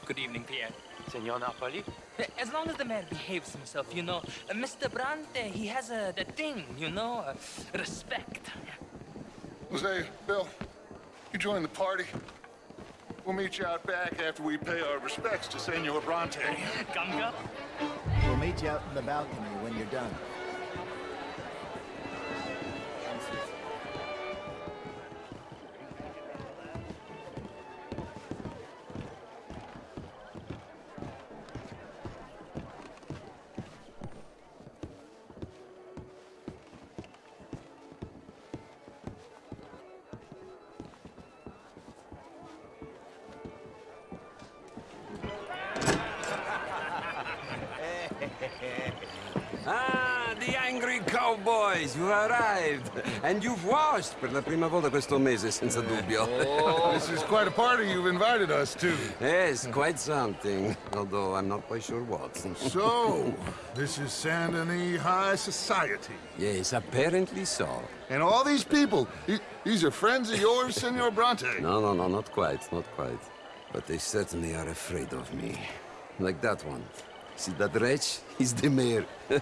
Speaker 19: Good evening, Pierre.
Speaker 21: Senor Napoli?
Speaker 19: As long as the mayor behaves himself, you know. Uh, Mr. Brante, he has a the thing, you know, uh, respect.
Speaker 20: Jose, Bill, you join the party. We'll meet you out back after we pay our respects to Senor Bronte.
Speaker 19: Come, come.
Speaker 22: We'll meet you out in the balcony when you're done.
Speaker 23: Cowboys, you arrived. And you've washed per la prima volta questo mese, senza dubbio. Oh.
Speaker 20: this is quite a party you've invited us to.
Speaker 23: Yes, quite something. Although I'm not quite sure what.
Speaker 20: So, this is Saint Denis High Society.
Speaker 23: Yes, apparently so.
Speaker 20: And all these people, these are friends of yours, Senor Bronte?
Speaker 23: No, no, no, not quite, not quite. But they certainly are afraid of me. Like that one. See that wretch? He's the mayor.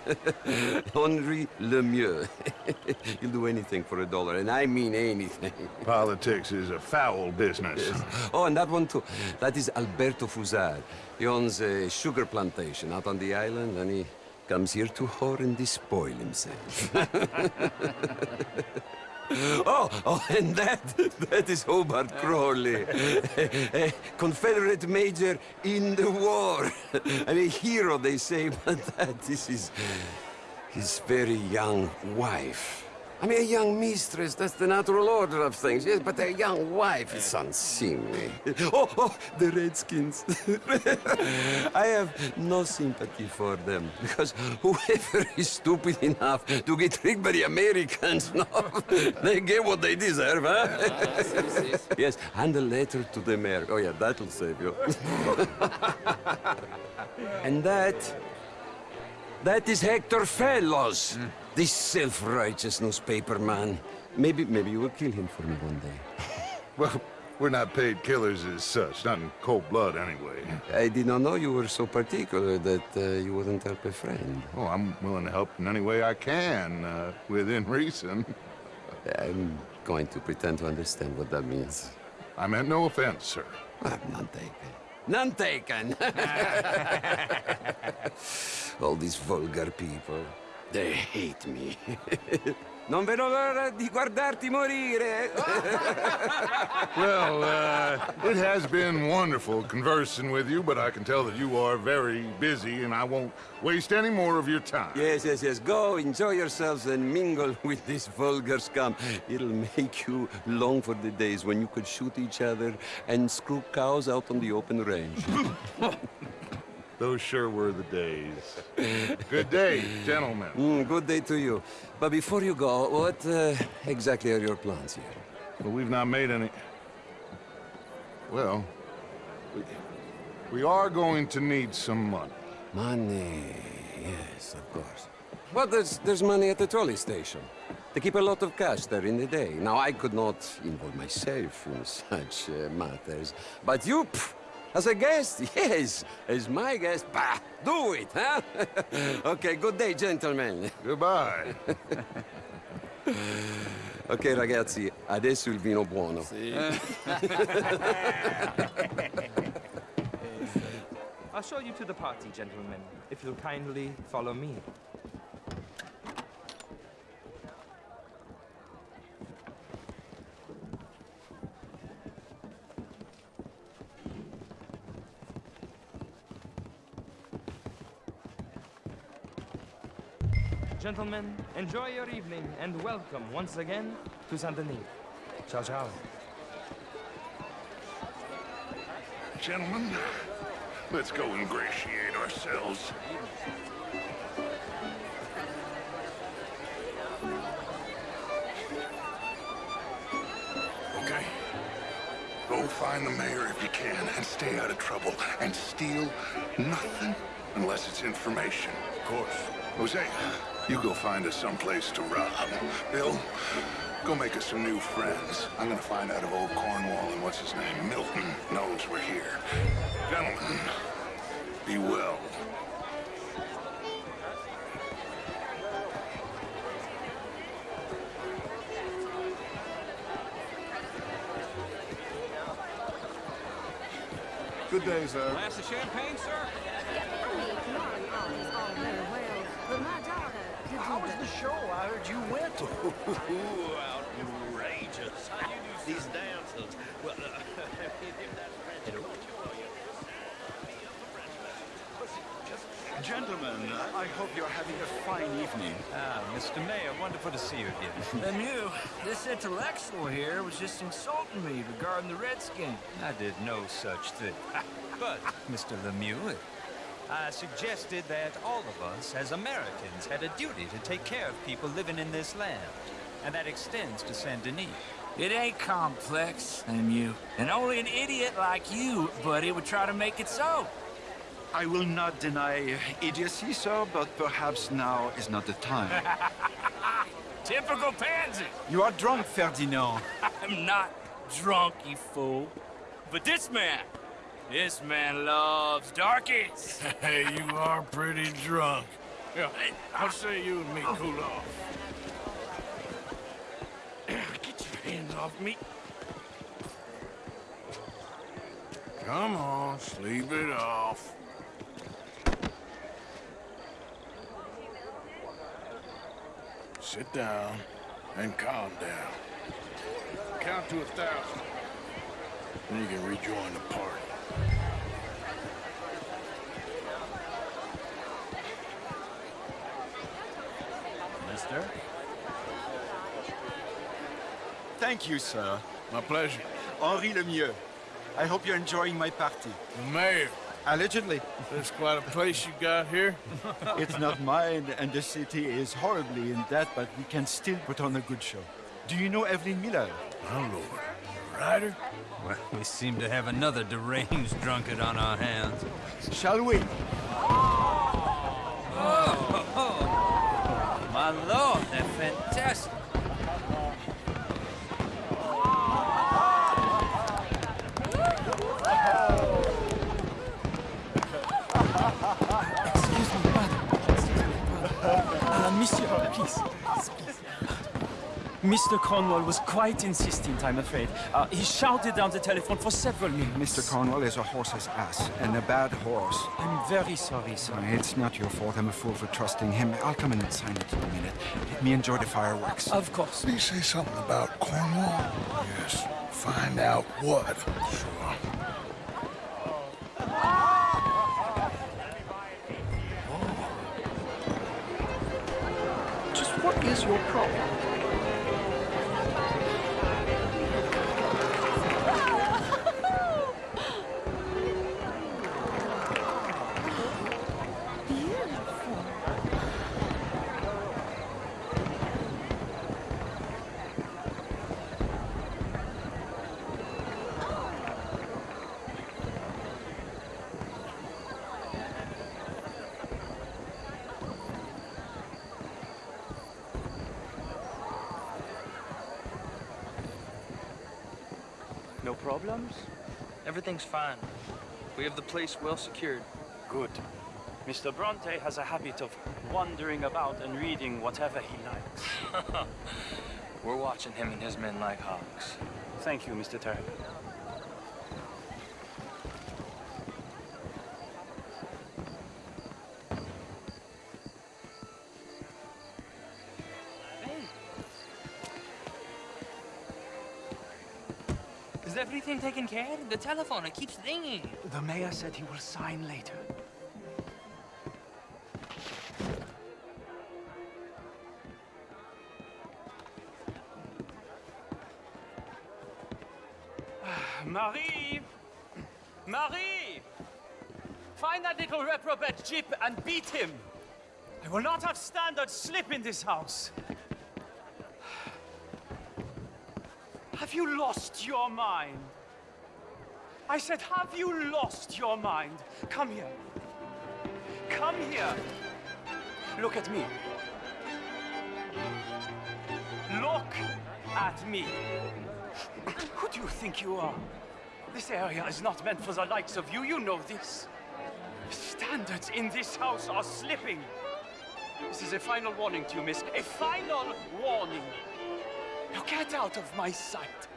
Speaker 23: Henri Lemieux. He'll do anything for a dollar, and I mean anything.
Speaker 20: Politics is a foul business.
Speaker 23: Oh, and that one too. That is Alberto Fussar. He owns a sugar plantation out on the island, and he comes here to whore and despoil himself. Oh, oh, and that, that is Hobart Crawley, a Confederate major in the war. and a hero, they say, but that is his very young wife. I mean, a young mistress, that's the natural order of things, yes, but a young wife is unseemly. Oh, oh, the Redskins. I have no sympathy for them, because whoever is stupid enough to get tricked by the Americans, no, they get what they deserve, huh? Ah, yes, and a letter to the mayor. Oh, yeah, that'll save you. and that that is Hector Fellowes, this self-righteous newspaper man. Maybe, maybe you will kill him for me one day.
Speaker 20: Well, we're not paid killers as such, not in cold blood anyway.
Speaker 23: I did not know you were so particular that uh, you wouldn't help a friend.
Speaker 20: Oh, I'm willing to help in any way I can, uh, within reason.
Speaker 23: I'm going to pretend to understand what that means.
Speaker 20: I meant no offense, sir.
Speaker 23: None taken. None taken! All these vulgar people, they hate me. Non vedo l'ora di guardarti morire.
Speaker 20: Well, uh, it has been wonderful conversing with you, but I can tell that you are very busy, and I won't waste any more of your time.
Speaker 23: Yes, yes, yes. Go, enjoy yourselves, and mingle with this vulgar scum. It'll make you long for the days when you could shoot each other and screw cows out on the open range.
Speaker 20: Those sure were the days. Good day, gentlemen.
Speaker 23: Mm, good day to you. But before you go, what uh, exactly are your plans here?
Speaker 20: Well, we've not made any... Well, we, we are going to need some money.
Speaker 23: Money, yes, of course. Well, there's, there's money at the trolley station. They keep a lot of cash there in the day. Now, I could not involve myself in such uh, matters. But you, pff, as a guest, yes, as my guest, bah, do it, huh? okay, good day, gentlemen.
Speaker 20: Goodbye.
Speaker 23: ok, ragazzi, adesso il vino buono.
Speaker 19: I'll show you to the party, gentlemen, if you'll kindly follow me. Gentlemen, enjoy your evening and welcome once again to Saint Denis. Ciao, ciao.
Speaker 20: Gentlemen, let's go ingratiate ourselves. Okay. Go find the mayor if you can and stay out of trouble and steal nothing unless it's information. Of course. Hosea, you go find us someplace to rob. Bill, go make us some new friends. I'm gonna find out if old Cornwall and what's his name, Milton, knows we're here. Gentlemen, be well.
Speaker 24: Good day, sir.
Speaker 7: Glass of champagne, sir?
Speaker 25: How was the show? I heard you went. outrageous. These dancers. Well, uh, if that's French,
Speaker 26: Gentlemen, I hope you're having a fine evening.
Speaker 27: Ah, Mr. Mayor, wonderful to see you again.
Speaker 25: Lemieux, this intellectual here was just insulting me regarding the Redskin.
Speaker 27: I did no such thing. but, Mr. Lemieux, I suggested that all of us, as Americans, had a duty to take care of people living in this land. And that extends to Saint Denis.
Speaker 25: It ain't complex, and you. And only an idiot like you, buddy, would try to make it so.
Speaker 26: I will not deny idiocy, sir, but perhaps now is not the time.
Speaker 25: Typical pansy.
Speaker 26: you are drunk, Ferdinand.
Speaker 25: I'm not drunk, you fool. But this man, this man loves darkies.
Speaker 2: Hey, you are pretty drunk. Yeah, I'll say you and me oh. cool off.
Speaker 25: Get your hands off me.
Speaker 2: Come on, sleep it off. Sit down and calm down. Count to a thousand. Then you can rejoin the party.
Speaker 26: Mister? Thank you, sir.
Speaker 2: My pleasure.
Speaker 26: Henri Lemieux. I hope you're enjoying my party.
Speaker 2: The mayor.
Speaker 26: Allegedly.
Speaker 2: There's quite a place you got here.
Speaker 26: it's not mine, and the city is horribly in debt, but we can still put on a good show. Do you know Evelyn Miller?
Speaker 2: My lord. Ryder?
Speaker 27: Well, we seem to have another deranged drunkard on our hands.
Speaker 26: Shall we?
Speaker 25: Oh, oh, my lord, they're fantastic.
Speaker 13: Excuse me, brother. Excuse me, brother. Uh, monsieur, please. please. Mr. Cornwall was quite insistent, I'm afraid. Uh, he shouted down the telephone for several minutes.
Speaker 26: Mr. Cornwall is a horse's ass, and a bad horse.
Speaker 13: I'm very sorry, sir.
Speaker 26: It's not your fault. I'm a fool for trusting him. I'll come in and sign it in a minute. Let me enjoy the fireworks.
Speaker 13: Of course.
Speaker 20: Did he say something about Cornwall? Yes. Find out what.
Speaker 2: Sure.
Speaker 25: Just what is your problem?
Speaker 19: Everything's fine. We have the place well secured.
Speaker 13: Good. Mr. Bronte has a habit of wandering about and reading whatever he likes.
Speaker 19: We're watching him and his men like hawks.
Speaker 13: Thank you, Mr. Turner.
Speaker 19: everything taken care? of. The telephone, it keeps ringing.
Speaker 13: The mayor said he will sign later.
Speaker 11: Marie! Marie! Find that little reprobate Jip and beat him! I will not have standard slip in this house! Have you lost your mind? I said, have you lost your mind? Come here. Come here. Look at me. Look at me. Who do you think you are? This area is not meant for the likes of you. You know this. Standards in this house are slipping. This is a final warning to you, miss. A final warning. Now get out of my sight.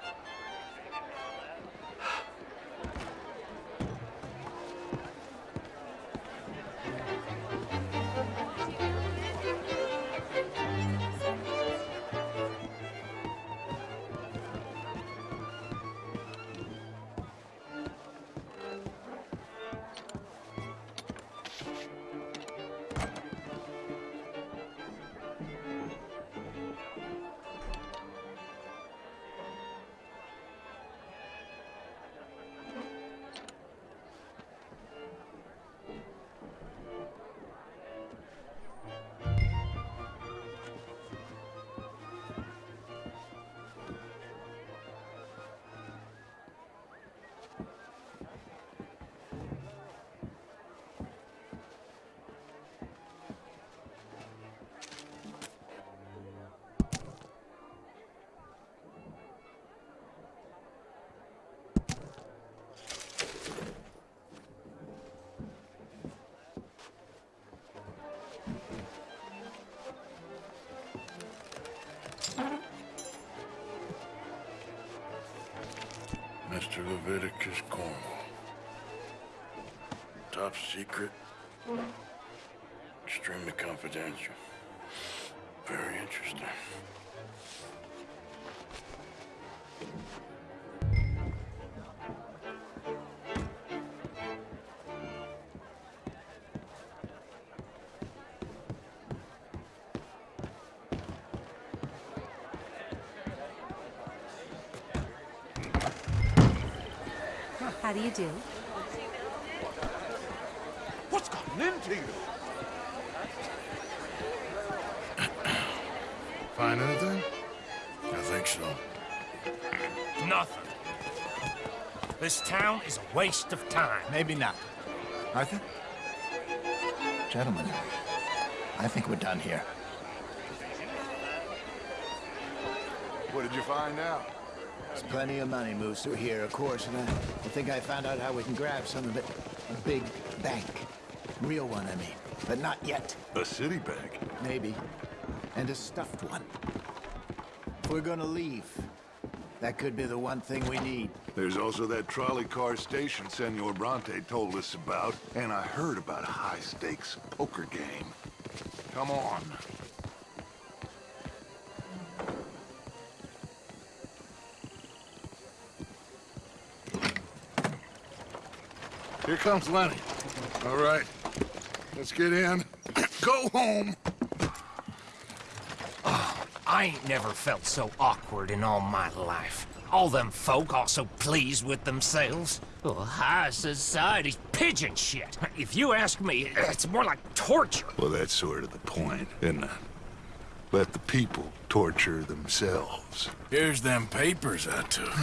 Speaker 2: Mr. Leviticus Cornwall. Top secret. Extremely confidential. Very interesting.
Speaker 28: Do?
Speaker 1: What's gotten into you?
Speaker 2: Find anything? I think so.
Speaker 29: Nothing. This town is a waste of time.
Speaker 12: Maybe not. Arthur? Gentlemen, I think we're done here.
Speaker 20: What did you find out?
Speaker 12: There's plenty of money moves through here, of course, and I, I think I found out how we can grab some of it. A big bank. Real one, I mean. But not yet.
Speaker 20: A city bank?
Speaker 12: Maybe. And a stuffed one. If we're gonna leave, that could be the one thing we need.
Speaker 20: There's also that trolley car station Senor Bronte told us about, and I heard about a high-stakes poker game. Come on.
Speaker 2: Here comes Lenny. All right. Let's get in. Go home.
Speaker 29: I ain't never felt so awkward in all my life. All them folk all so pleased with themselves. Oh, high society's pigeon shit. If you ask me, it's more like torture.
Speaker 20: Well, that's sort of the point, isn't it? Let the people torture themselves.
Speaker 2: Here's them papers I took.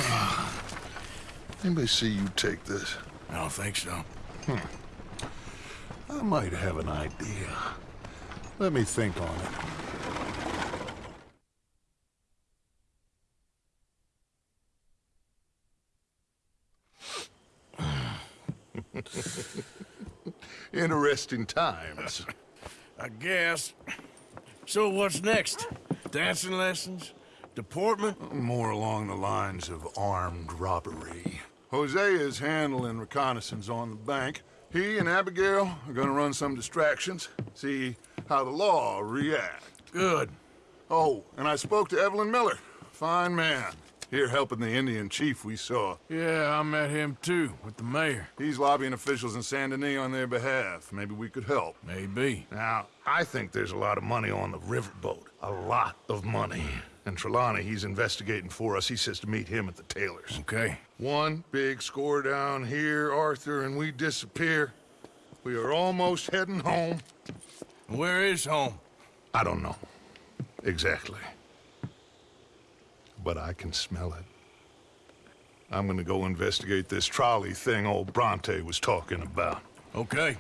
Speaker 20: Anybody see you take this?
Speaker 2: I don't think so.
Speaker 20: Hmm. I might have an idea. Let me think on it. Interesting times.
Speaker 2: I guess. So what's next? Dancing lessons? Deportment?
Speaker 20: More along the lines of armed robbery. Hosea is handling reconnaissance on the bank. He and Abigail are gonna run some distractions, see how the law react.
Speaker 2: Good.
Speaker 20: Oh, and I spoke to Evelyn Miller. Fine man. Here helping the Indian chief we saw.
Speaker 2: Yeah, I met him too, with the mayor.
Speaker 20: He's lobbying officials in Saint Denis on their behalf. Maybe we could help.
Speaker 2: Maybe.
Speaker 20: Now, I think there's a lot of money on the riverboat. A lot of money. And Trelawny, he's investigating for us. He says to meet him at the Taylor's.
Speaker 2: Okay.
Speaker 20: One big score down here, Arthur, and we disappear. We are almost heading home.
Speaker 2: Where is home?
Speaker 20: I don't know. Exactly. But I can smell it. I'm gonna go investigate this trolley thing old Bronte was talking about.
Speaker 2: Okay.